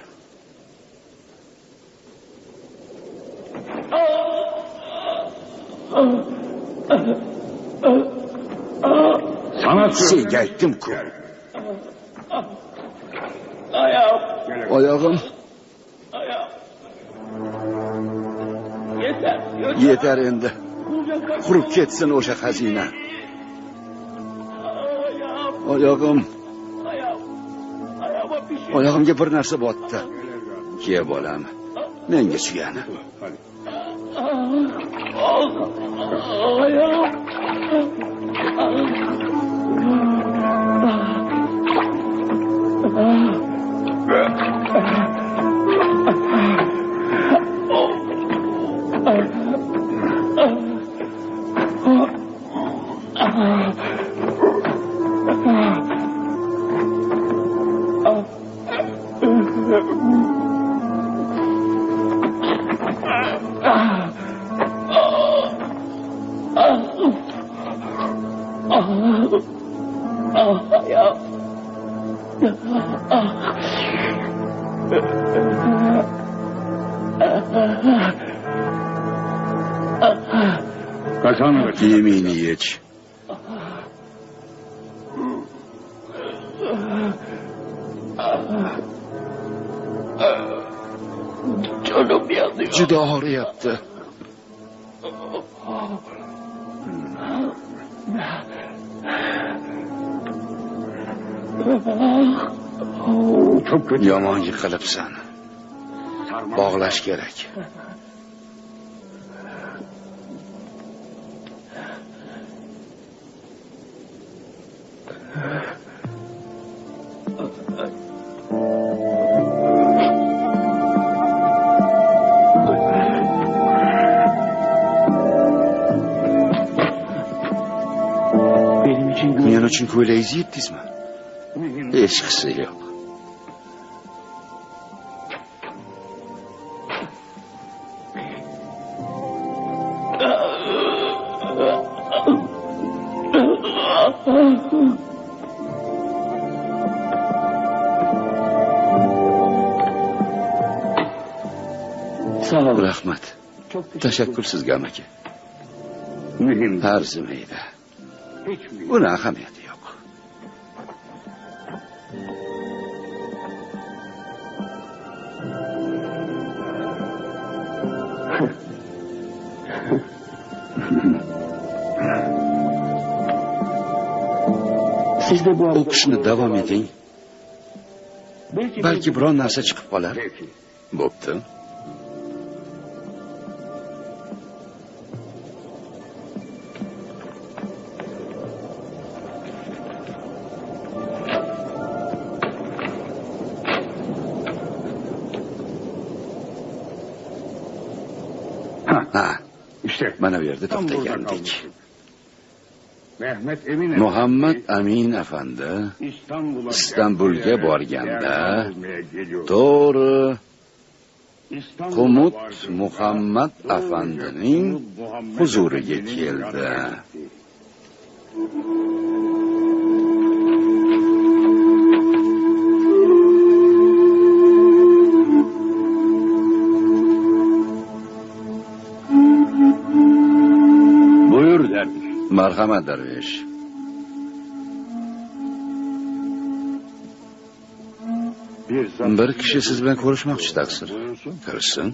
Sana senga aytdim-ku Ayağım. oyog'im Ayağım. Yeter. Yeter. yetar endi qurib ketsin o'sha xazina Ayağım. oyog'im oyog'imga bir narsa botdi. Ke bolam. Menga suyani. Ayağım. Kiyimingni yech Canım yanıyor. juda og'riyapti Çok kötü. yomon yiqilibsan bog'lash kerak uchun ko'ylagingizni yetdingizmi hechqisi yo'q Sağ ol. rahmat Çok teşekkür sizga amaki arzimaydi buni ahamiyati yo'q Siz de bu o'qishni davom eting Belki, balki biron narsa chiqib qolar Peki. bo'pti Ha, ha. Işte. mana bu yerda Tam burada to'xtagandik kalmıştık. Mehmet Emin muhammad amin afandi İstanbulga borganda to'g'ri qumut muhammad afandining huzuriga keldi marhamat darvesh Bir, bir kishi siz bilan ko'rishmoqchi taqsir Buyursun. kirsin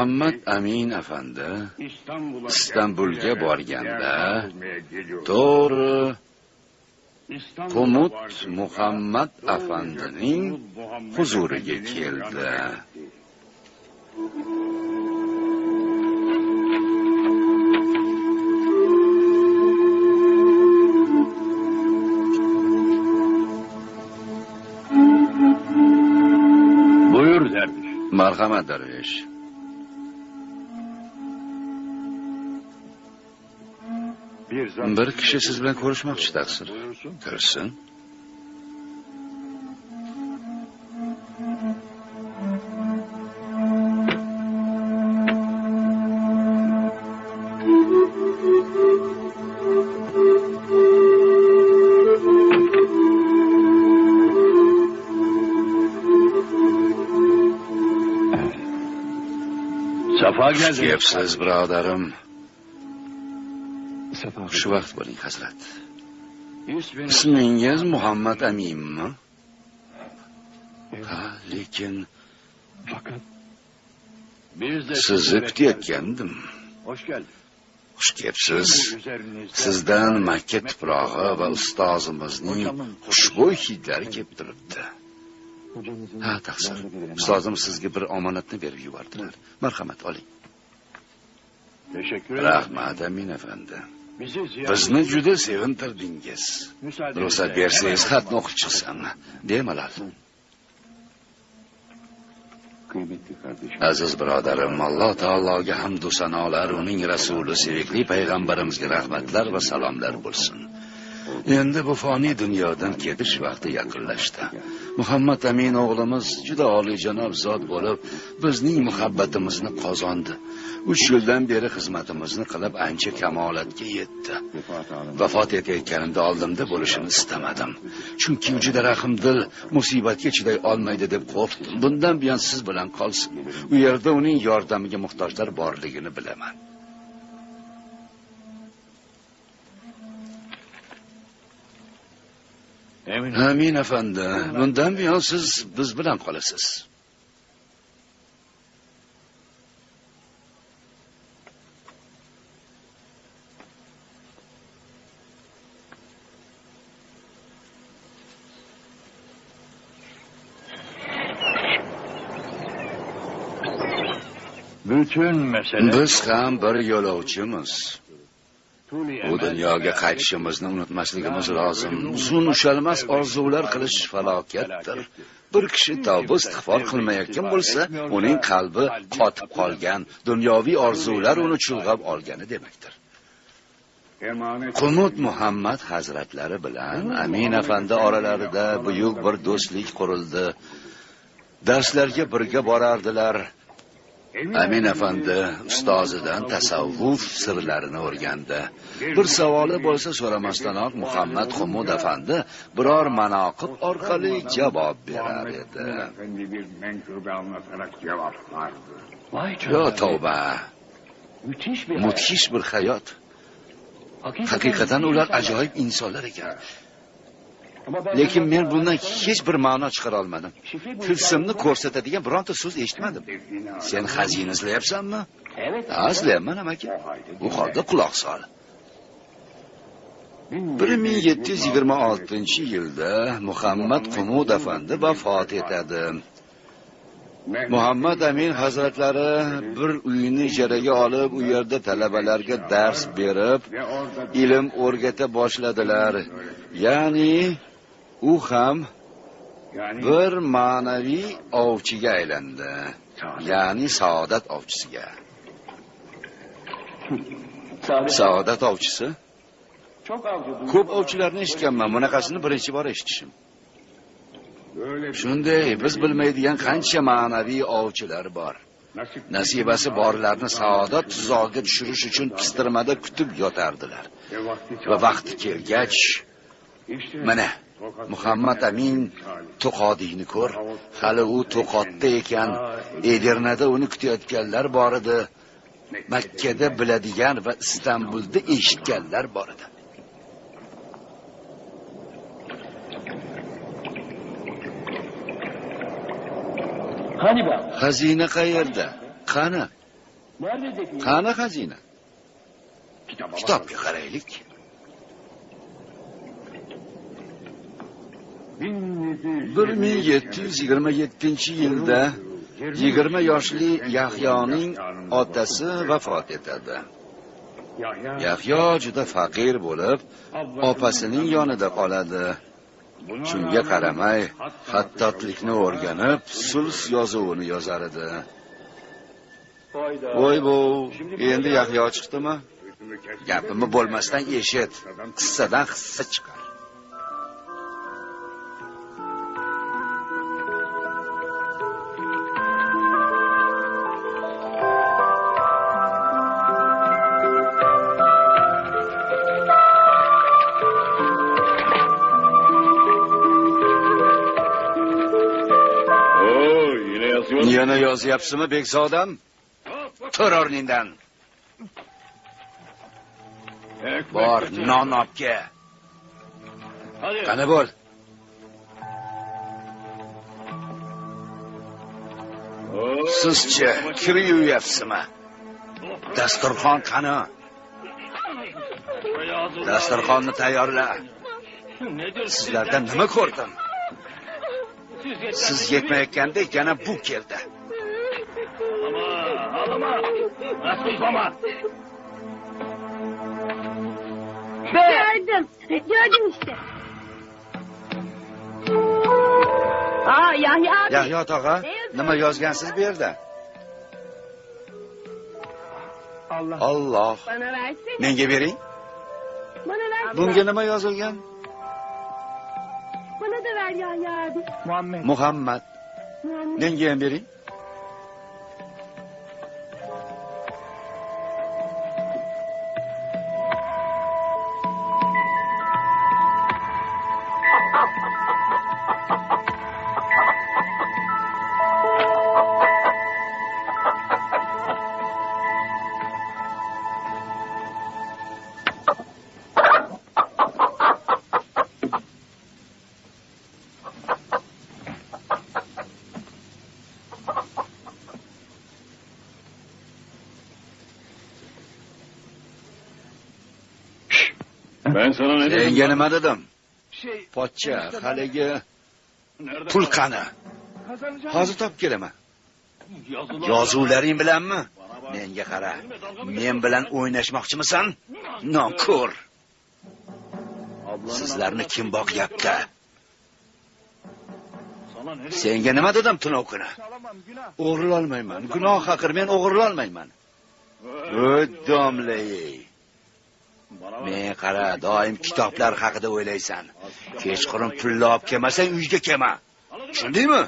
muhammad amin afandi İstanbulga borganda to'g'ri Qumut Muhammad afandining huzuriga keldi. Marhamat darvesh. Bir zat Bir kishi siz bilan ko'rishmoqchi taqsir. buyursun. Kirsin. Safa geldi. Gapsiz birodarim. Xushvaqt bo'ling, hazrat. Ismingiz Muhammad Aminmi? Ha, lekin sizni kutayotgandim. Hoş geldin. Xush kelibsiz. Sizdan Makka tuprog'i va ustozimizning xushbo'y hidlari kelib turibdi. Ha, taqsir. Ustozim sizga bir omonatni berib yubordilar. Marhamat oling. Teşekkür ederim. Rahmat Amin afandi. Bizni juda sevintirdingiz. Ruxsat bersangiz xatni o'qib chiqsam. Bemalol. Aziz birodarim, Alloh taologa hamd va sanolar, uning rasuli, sevikli payg'ambarimizga rahmatlar va salomlar bo'lsin. Endi bu foniy dunyodan ketish vaqti yaqinlashdi. Muhammad Amin o'g'limiz juda oliyjanob zot bo'lib, bizning muhabbatimizni qozondi. 3 yildan beri xizmatimizni qilib ancha kamolatga yetdi. Vafot etayotganimda oldimda bo'lishini istamadim. Chunki u juda rahmdil, musibatga chiday olmaydi deb qo'rqdim. Bundan buyon siz bilan qolsin. U yerda uning yordamiga muhtojlar borligini bilaman. Amin afandi. Bundan buyon siz biz bilan qolasiz. Bütün mesele Biz ham bir yo'lovchimiz. Bu dunyoga qaytishimizni unutmasligimiz lozim. Uzun ushalmas orzular qilish falokatdir. Bir kishi tavba istig'for qilmayotgan bo'lsa, uning qalbi qotib qolgan, dunyoviy orzular uni chulg'ab olgani demakdir. Qumut Muhammad hazratlari bilan Amin afandi oralarida buyuk bir do'stlik qurildi. Darslarga birga borardilar. Amin afandi ustozidan tasavvuf sirlarini o'rgandi. Bir savoli bo'lsa so'ramasdanoq Muhammad Qumud afandi biror manoqib orqali javob berar edi. Yo tavba, mudhish bir hayot. Haqiqatan ular ajoyib insonlar ekan. Lekin men bundan hech bir ma'no chiqara olmadim. Tilsimni ko'rsatadigan bironta so'z eshitmadim. Sen xazina izlayapsanmi? Ha, izlayapman amaki. Bu holda quloq sol. 1726 yilda Muhammad Qumud afandi vafot etadi. Muhammad Amin hazratlari bir uyni ijaraga olib, u yerda talabalarga dars berib, ilm o'rgata boshladilar. Ya'ni u ham yani bir ma'naviy ovchiga aylandi. Ya'ni saodat ovchisiga. Saodat ovchisi? Ko'p ovchilarni eshitganman, bunaqasini birinchi bor eshitishim. Shunday, biz bilmaydigan qancha ma'naviy ovchilar bor. Nasibasi borlarni saodat tuzog'iga tushirish uchun pistirmada kutib yotardilar. vakti Va vaqti kelgach, mana Muhammad Amin To'qodiyni ko'r. Hali u To'qotda ekan, Edirnada uni kutayotganlar bor edi. Makkada biladigan va Istanbulda eshitganlar bor edi. Xazina qayerda? Qani? Qani xazina? Kitobga qaraylik. Bir ming yetti yuz yigirma yettinchi yilda yigirma yoshli yahyoning otasi vafot etadi. Yahyo juda faqir bo'lib opasining yonida qoladi. Shunga qaramay xattotlikni o'rganib sulh yozuvini yozar edi. Voy bu endi yahyo chiqdimi? Gapimni bo'lmasdan eshit qissadan hissa chiqar. Yozyapsizmi bekzodam? Tur o'rningdan. Bor non olib kel qani bo'l? Oo, sizchi kir yuvyapsizmi dasturxon qani? Dasturxonni tayyorla. Sizlardan nima ko'rdim? Siz yetmayotganda yana bu keldi. Ağlama. Nasılsama. Gördüm. Gördüm işte. Aa Yahya abi. yahyo tog'a nima yozgansiz bu yerda Allah. olloh Bana versene. menga bering Bana ver. bunga nima yozilgan Bana da ver Yahya abi. Muhammed. muhammad Muhammed. menga ham bering senga nima dedim? Pochcha haligi pul qani hozir topib kelaman. Yozuvlaring bilanmi? Menga qara. Men bilan o'ynashmoqchimisan nonko'r sizlarni kim boqyapti? senga nima dedim tunov kuni o'g'irlolmayman. Gunoh haqir men o'g'irlolmayman. Domlay. Men qara doim kitoblar haqida o'ylaysan. Kechqurun pulni olib kelmasang uyga kelma. Tushundingmi?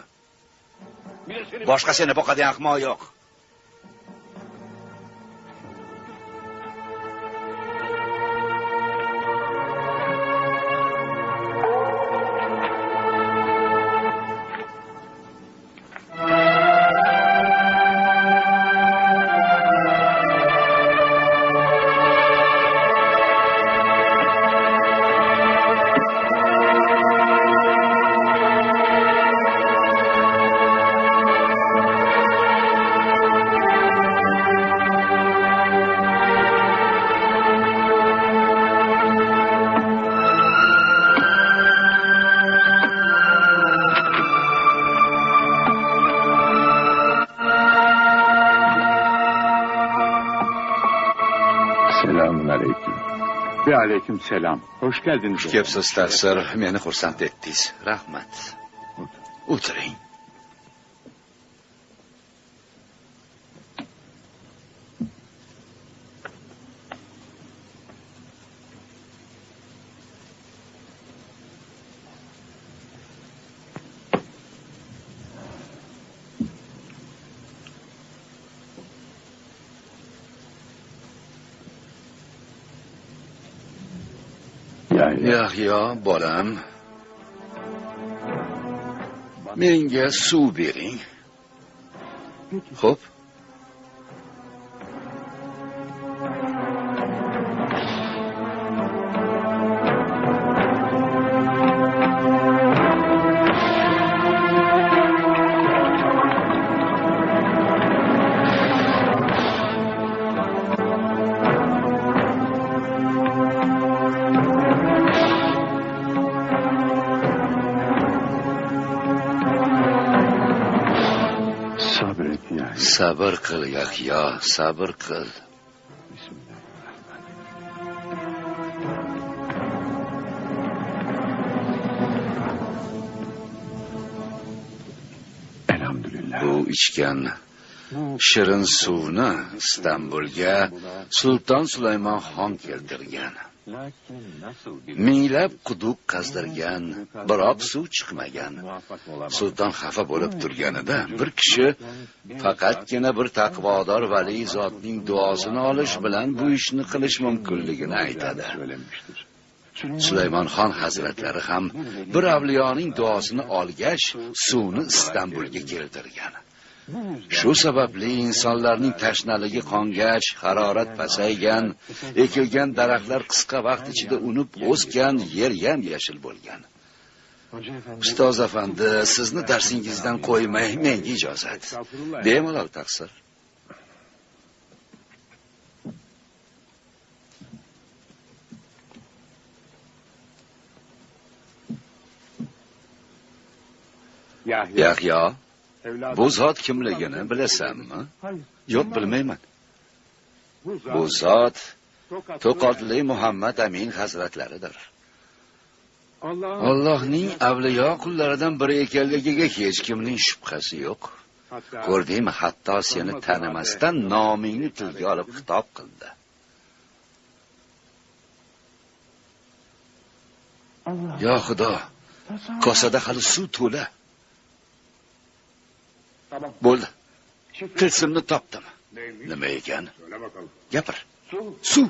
Boshqa seni boqadigan ahmoq yo'q. Aleyküm selam. Hoş geldiniz. xush kelibsiz tasir meni xursand etdingiz rahmat. O'tiring یا بارم. میرینگه سو بیرین خب؟ Sabr qil yahyo sabr qil. Bu ichgan shirin suvni istanbulga sulton sulaymon xon keltirgan. Minglab quduq qazdirgan biroq suv chiqmagan. Sulton xafa bo'lib turganida bir kishi faqatgina bir taqvodor vali zotning duosini olish bilan bu ishni qilish mumkinligini aytadi Söylenmiştir. sulaymon xon hazratlari ham bir avliyoning duosini olgach suvni istanbulga keltirgan shu sababli insonlarning tashnaligi qongach harorat pasaygan ekilgan daraxtlar qisqa vaqt ichida unib o'sgan yer yam yashil bo'lgan ustoz afandi sizni darsingizdan qo'ymay menga ijozat. Bemalol taqsir yahyo bu zot kimligini bilasanmi? Yo'q bilmayman. Bu zot to'qotli muhammad amin hazratlaridir allohning avliyo qullaridan biri ekanligiga hech kimning shubhasi yo'q. Ko'rdingmi? Hatto seni tanimasdan nomingni tilga olib xitob qildi. Yo xudo kosada hali suv to'la. Tamam. bo'ldi. Tilsimni topdim. Nima ekan? Gapir. Su. suv.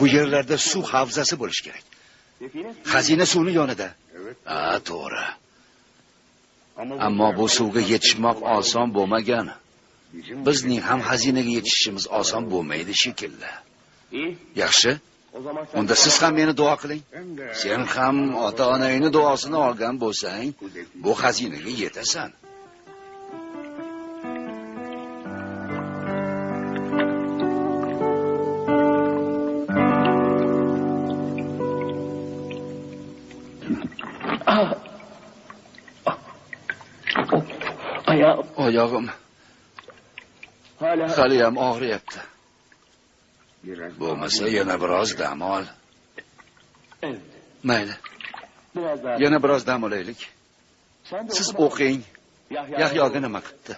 Bu yerlarda suv havzasi bo'lishi kerak. Xazina suvni yonida. Ha to'g'ri. Ammo bu suvga yetishmoq oson bo'lmagan. Bizning ham xazinaga yetishishimiz oson bo'lmaydi shekilli. Yaxshi. Unda siz ham meni duo qiling. Sen ham ota onangni duosini olgan bo'lsang bu xazinaga yetasan. Oyog'im. Haliyam og'riyapti. Bo'lmasa yana biroz dam ol. Mayli. Yana biroz dam olaylik. Siz o'qing. Yahyoga nima qilibdi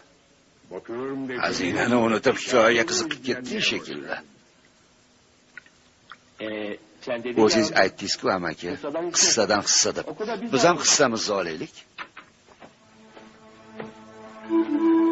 xazinani unutib hikoyaga qiziqib ketdi shekilli. Dedin o'zingiz aytdingiz-ku amaki. Qissadan hissa. deb biz ham hissamizni olaylik Mm-hmm.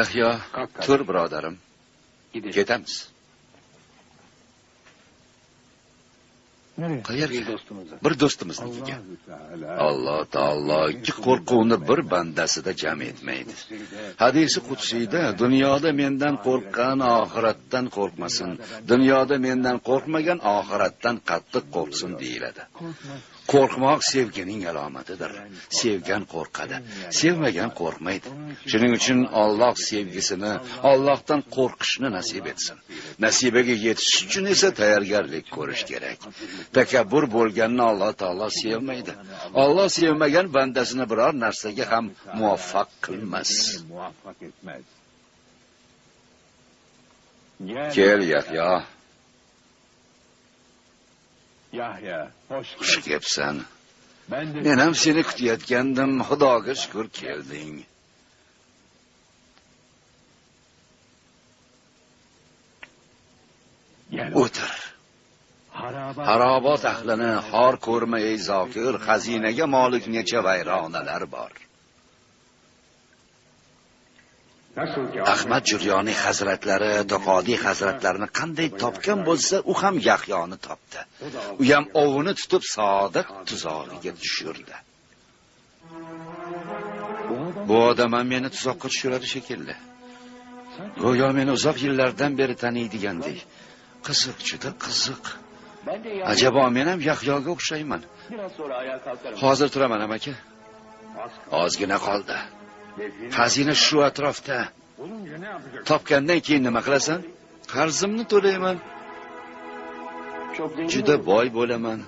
Yahyo tur birodarim ketamiz qayerga bir do'stimiznikiga alloh taolo ikki qo'rquvni bir bandasida jam etmaydi hadisi qudsiyda dunyoda mendan qo'rqqan oxiratdan qo'rqmasin dunyoda mendan qo'rqmagan oxiratdan qattiq qo'rqsin deyiladi qo'rqmoq sevgining alomatidir. Sevgan qo'rqadi. Sevmagan qo'rqmaydi. Shuning uchun olloh sevgisini ollohdan qo'rqishni nasib etsin. Nasibaga yetish uchun esa tayyorgarlik ko'rish kerak. Takabbur bo'lganni alloh taolo sevmaydi. Olloh sevmagan bandasini biror narsaga ham muvaffaq qilmas. Kel yahyo Yahya, xush kelibsan men ham seni kutayotgandim xudoga shukur kelding o'tir harobot ahlini xor ko'rma ey zokir xazinaga molik necha vayronalar bor Nasıl ki ahmad juryoniy hazratlari toqodiy hazratlarini qanday topgan bo'lsa u ham yahyoni topdi. U ham ovini tutib sodiq tuzog'iga tushirdi. Bu odam ham meni tuzoqqa tushiradi shekilli. Go'yo meni uzoq yillardan beri taniydigandek qiziq juda qiziq. Ajabo men ham yahyoga o'xshayman. Hozir turaman amaki. Ozgina qoldi. Xazina shu atrofda. Topgandan keyin nima qilasan? Qarzimni to'layman. Juda boy bo'laman.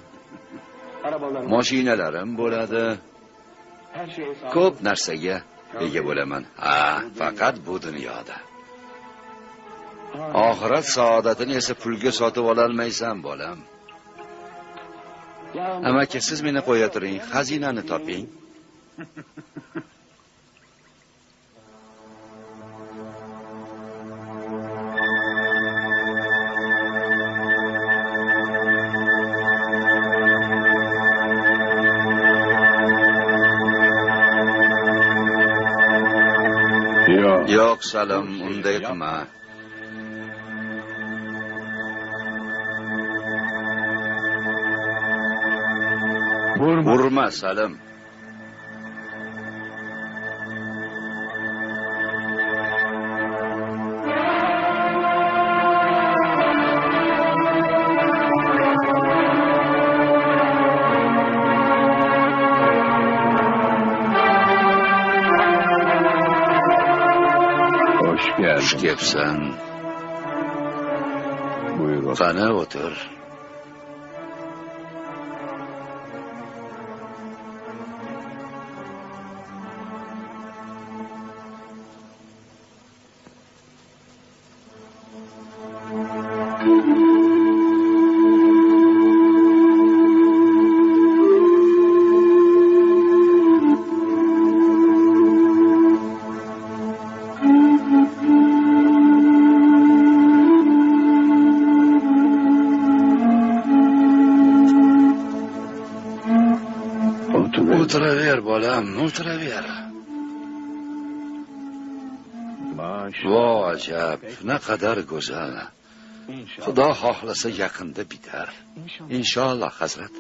Mashinalarim bo'ladi. Ko'p narsaga ega bo'laman. Ha faqat bu dunyoda. Oxirat saodatini esa pulga sotib ololmaysan bolam. Amaki siz meni qo'ya turing xazinani toping. Absalom undenkbar. Şey Vurma Salim. Geldin. xush kelibsan Buyur otur. qani o'tir Otur. تاریخ نه قدر گزه خدا حاخلسه یقنده بیتر انشاءالله حضرت.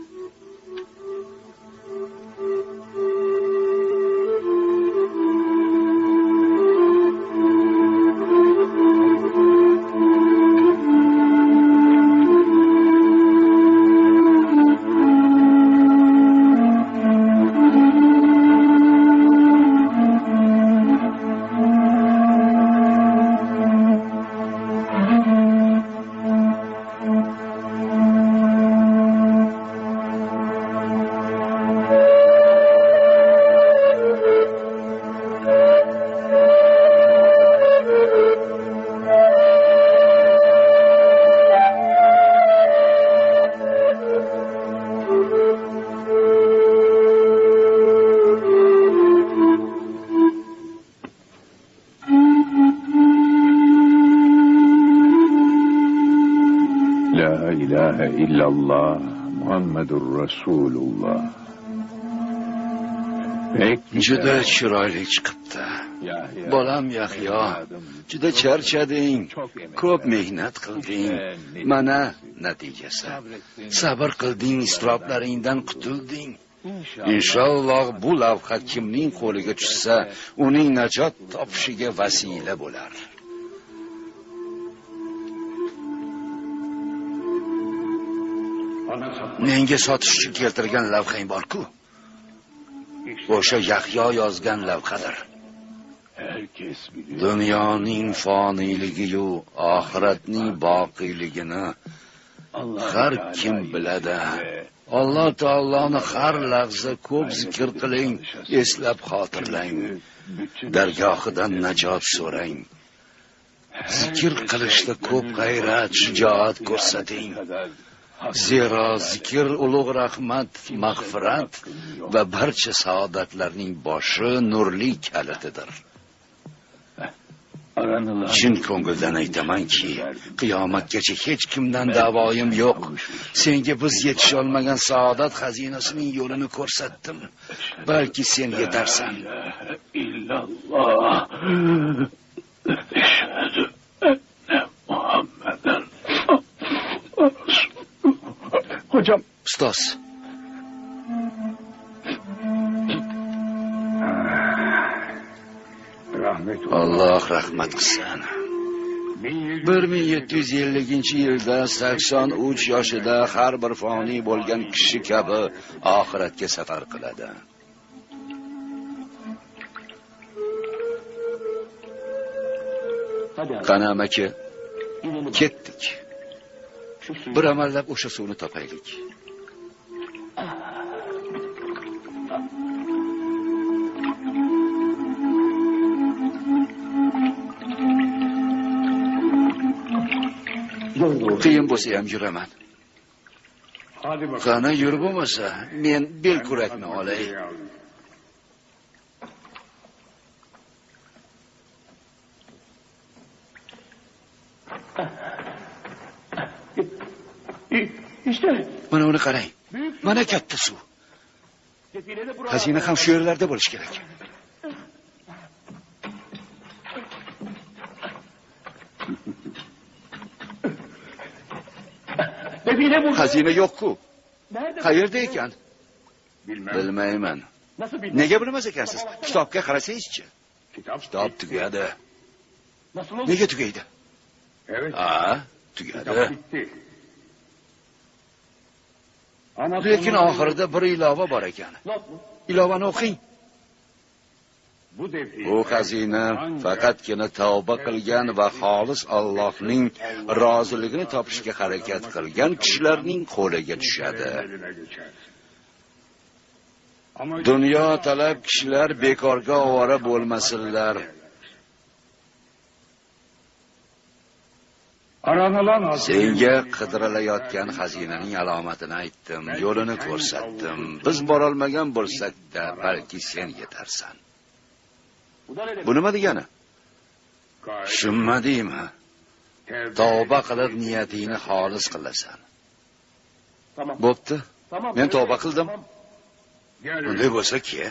Illallah Muhammedur Resulullah. Juda chiroyli chiqibdi. Bolam yahyo juda charchading. Ko'p mehnat qilding. Mana natijasi. Sabr qilding iztiroblaringdan qutulding. Inshaalloh bu lavha kimning qo'liga tushsa uning najot topishiga vasila bo'lar menga sotish uchun keltirgan lavhang borku. O'sha yahyo yozgan lavhadir. Herkes biliyor. dunyoning foniyligiyu oxiratning boqiyligini har kim biladi. Alloh taoloni har lahza ko'p zikr qiling eslab xotirlang. Dargohidan najot so'rang. Zikr qilishda ko'p g'ayrat shijoat ko'rsating. Zero zikr ulug' rahmat mag'firat va barcha saodatlarning boshi nurli kalitidir. Chin ko'ngildan aytamanki qiyomatgacha hech kimdan davoyim yo'q. Senga biz yetisholmagan saodat xazinasining yo'lini ko'rsatdim. Balki sen yetarsan Hocam. Ustoz rahmet alloh rahmat qilsin bir ming yetti yuz elliginchi yilda sakson uch yoshida har bir foniy bo'lgan kishi kabi oxiratga safar qiladi. Qani amaki ketdik. Bir amallab o'sha suvni topaylik. Qiyin bo'lsa ham yuraman. Qani yur bo'lmasa men bel kurakni olay İşte. mana uni qarang mana katta suv Defile de burada. xazina ham shu yerlarda bo'lishi kerak Defile burada. xazina yo'q-ku Nerede? qayerda ekan Bilmem. bilmayman Nasıl bilmem? nega bilmas ekansiz kitobga qarasangizchi Kitap. kitob tugadi Nasıl olur? nega tugaydi Evet. ha Kitap tugadi bitti. Ama lekin oxirida bir ilova bor ekan. Ilovani o'qing. Bu xazina faqatgina tavba qilgan va xolis allohning roziligini topishga harakat qilgan kishilarning qo'liga tushadi. Dunyo talab kishilar bekorga ovora bo'lmasinlar senga qidirilayotgan xazinaning alomatini aytdim yo'lini ko'rsatdim. Biz borolmagan bo'lsak-da balki sen yetarsan. Bu nima degani? Tushunmadingmi tavba qilib niyatingni xolis qilasan. Bo'pti. Men tavba qildim. Tamam. Gel bunday bo'lsa ki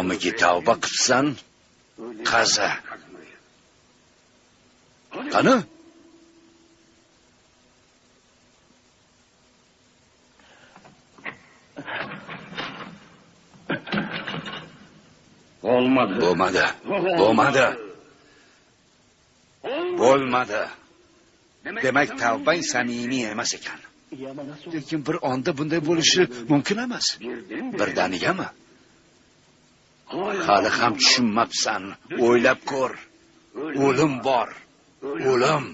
modomiki tavba qilibsan qaza qani Olmadı. bo'lmadi bo'lmadi bo'lmadi demak tavbang samimiy emas ekan. Lekin bir onda bunday bo'lishi mumkin emas birdanigami hali ham tushunmabsan. O'ylab ko'r. O'lim bor. O'lim.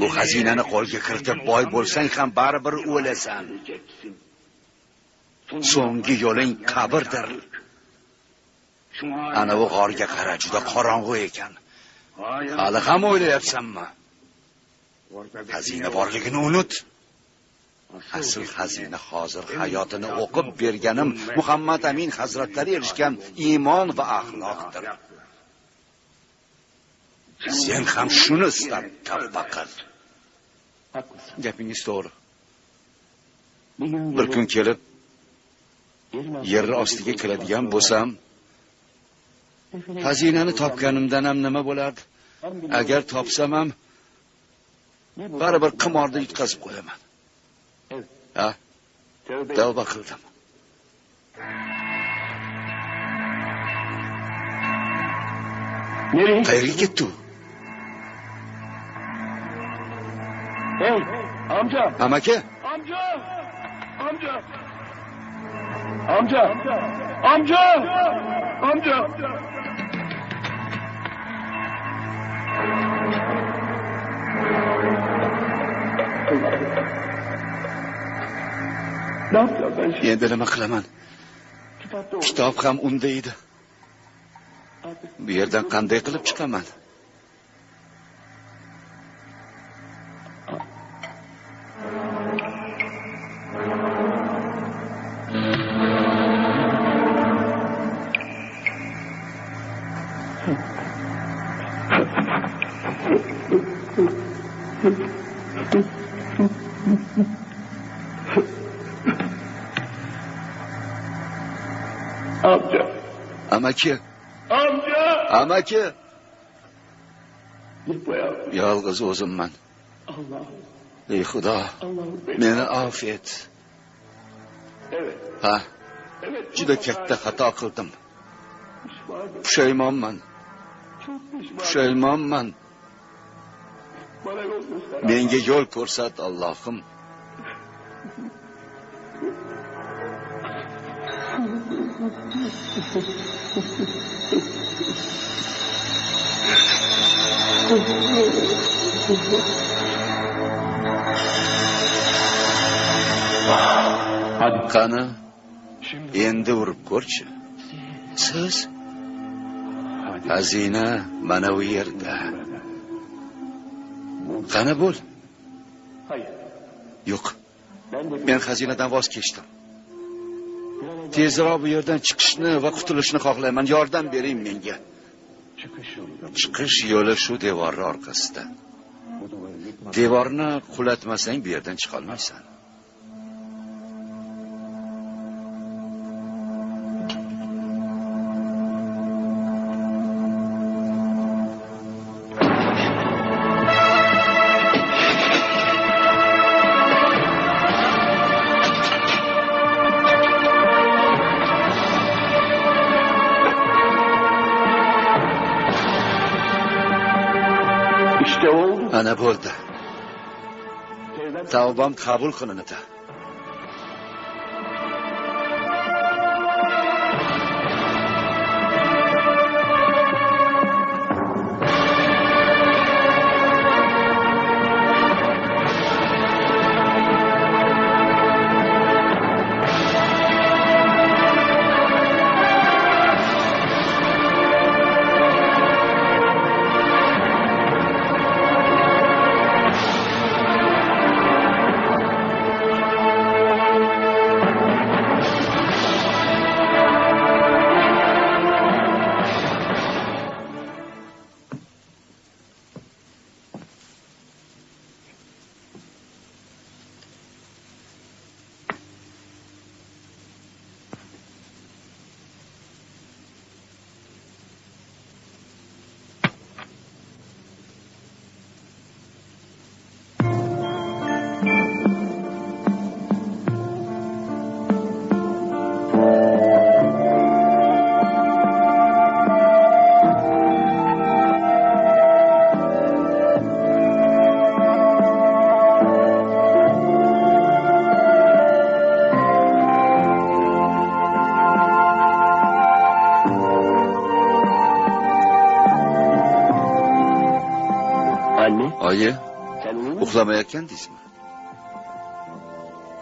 Bu xazinani qo'lga kiritib boy bo'lsang ham baribir o'lasan. So'nggi yo'ling qabrdir. Anavi g'orga qara juda qorong'u ekan. Hali ham o'ylayapsanmi? Xazina borligini unut. Asl xazina hozir hayotini o'qib berganim muhammad amin hazratlari erishgan iymon va axloqdir. Sen ham shuni istab tavba qil gapingiz to'g'ri. Bir kun kelib yer ostiga kiradigan bo'lsam xazinani topganimdan ham nima bo'lardi? Agar topsam ham baribir qimorda yutqazib qo'yaman ha tavba qildim Nereye? qayerga ketdi u Hey amca. amaki Amca. Amca. Amca. Amca. Amca. Ne yapacağım endi nima qilaman? Kitob ham unda edi. Bu yerdan qanday qilib chiqaman Amca. amaki Amca. amaki Gitme ya. yolg'iz o'zimman Allah. ey xudo Allah'ım beni. meni avf et Evet. ha Evet. juda katta xato qildim Pişmanım. pushaymonman Çok pişmanım. pushaymonman Bana yol göster. menga yo'l ko'rsat allohim qani endi urib ko'rchi siz xazina mana bu yerda qani bo'l hayır. yo'q men xazinadan voz kechdim tezroq bu yerdan chiqishni va qutulishni xohlayman. Yordam bering menga. Chiqish yo'li shu devorni orqasida. Devorni qulatmasang bu yerdan chiqolmaysan. توبام قبول کنن تا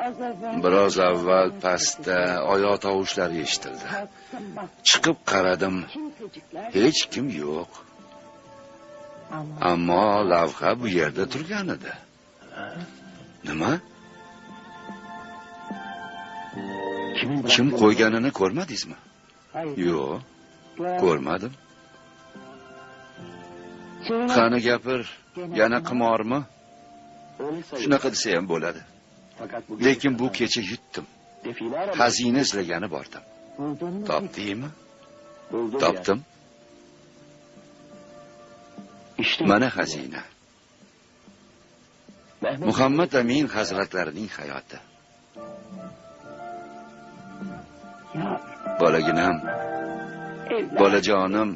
evvel biroz avval pastda oyoq tovushlari eshitildi. Chiqib qaradim hech kim yo'q. Ammo lavha bu yerda turgan edi nima kim qo'yganini ko'rmadingizmi? Yo'q ko'rmadim. Qani gapir yana qimormi. Shunaqa desa ham bo'ladi. Lekin bu kecha yutdim. Xazina izlagani bordim topdingmi? Topdim. Mana xazina. Muhammad amin hazratlarining hayoti. Bolaginam bolajonim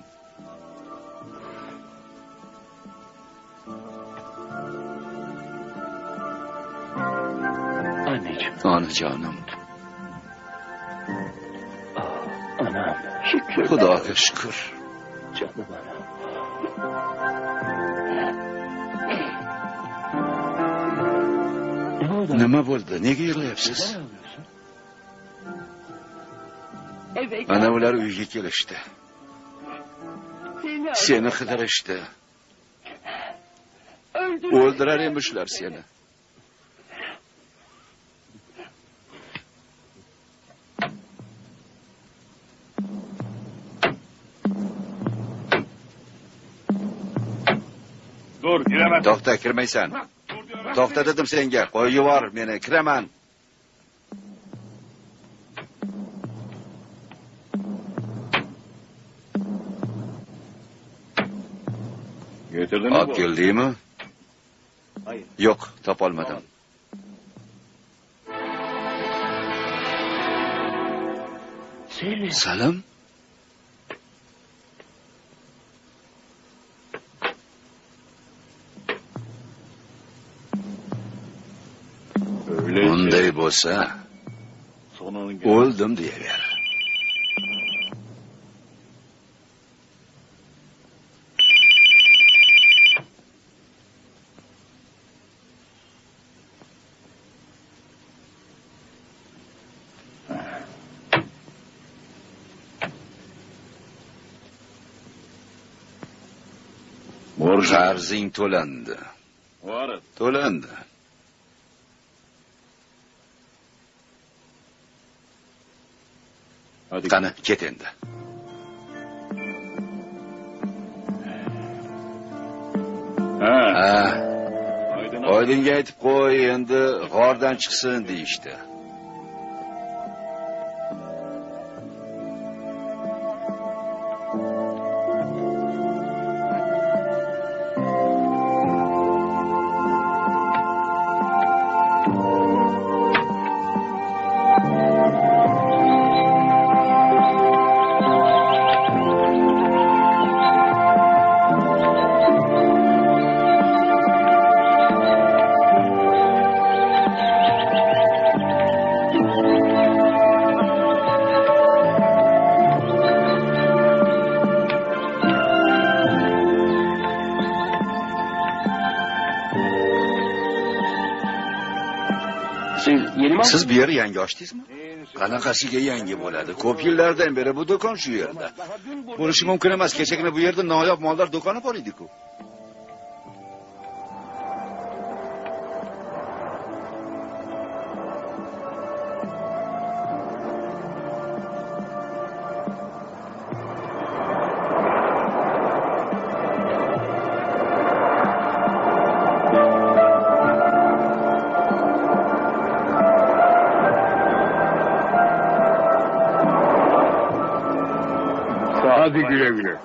onajonim Ah, anam. Şükür. xudoga shukur Canım anam. Nima bo'ldi? Nega yig'layapsiz? Ana ular uyga kelishdi. Seni qidirishdi. O'ldirar emishlar seni Dur giremez. to'xta kirmaysan to'xta dedim senga qo'yib yubor meni kiraman Getirdin mi olib keldingmi yo'q topolmadim salim olsa o'ldim deyaver qarzing to'landi Tolanda. Hadi. qani ket endi Ha. ha Aydın oydinga aytib qo'y endi g'ordan chiqsin deyishdi bu yer yangi ochdingizmi qanaqasiga yangi bo'ladi? Ko'p yillardan beri bu do'kon shu yerda. Bo'lishi mumkin emas kechagina bu yerda noyob mollar do'koni bor ediku. Hadi güle güle.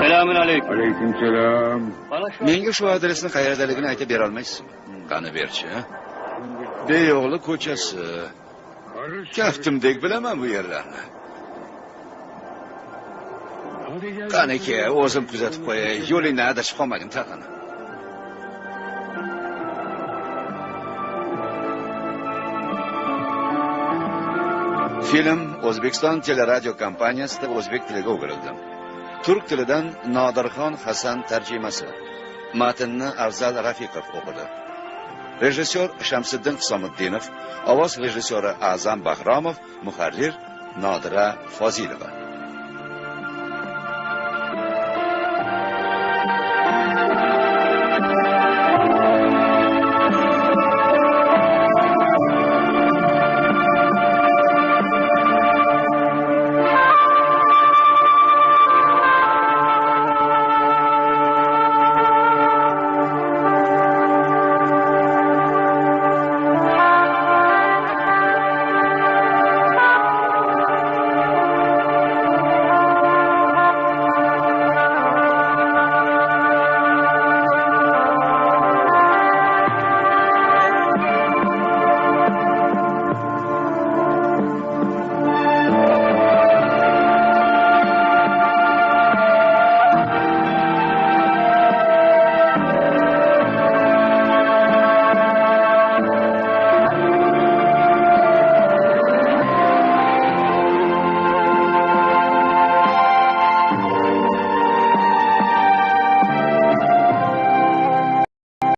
Selamün aleyküm. Aleyküm selam. Menga shu adresni qayerdaligini aytib bera olmaysizmi qani berchi beyo'g'li ko'chasi kaftimdek bilaman bu yerlarni qani aka o'zim kuzatib qo'yay yo'lingdan adashib qolmagin taqini film o'zbekiston teleradio kompaniyasida o'zbek tiliga o'girildi. Turk tilidan nodirxon hasan tarjimasi. Matnni afzal rafiqov o'qidi. Rejissyor shamsiddin hisomiddinov ovoz rejissyori a'zam bahromov muharrir nodira fozilova.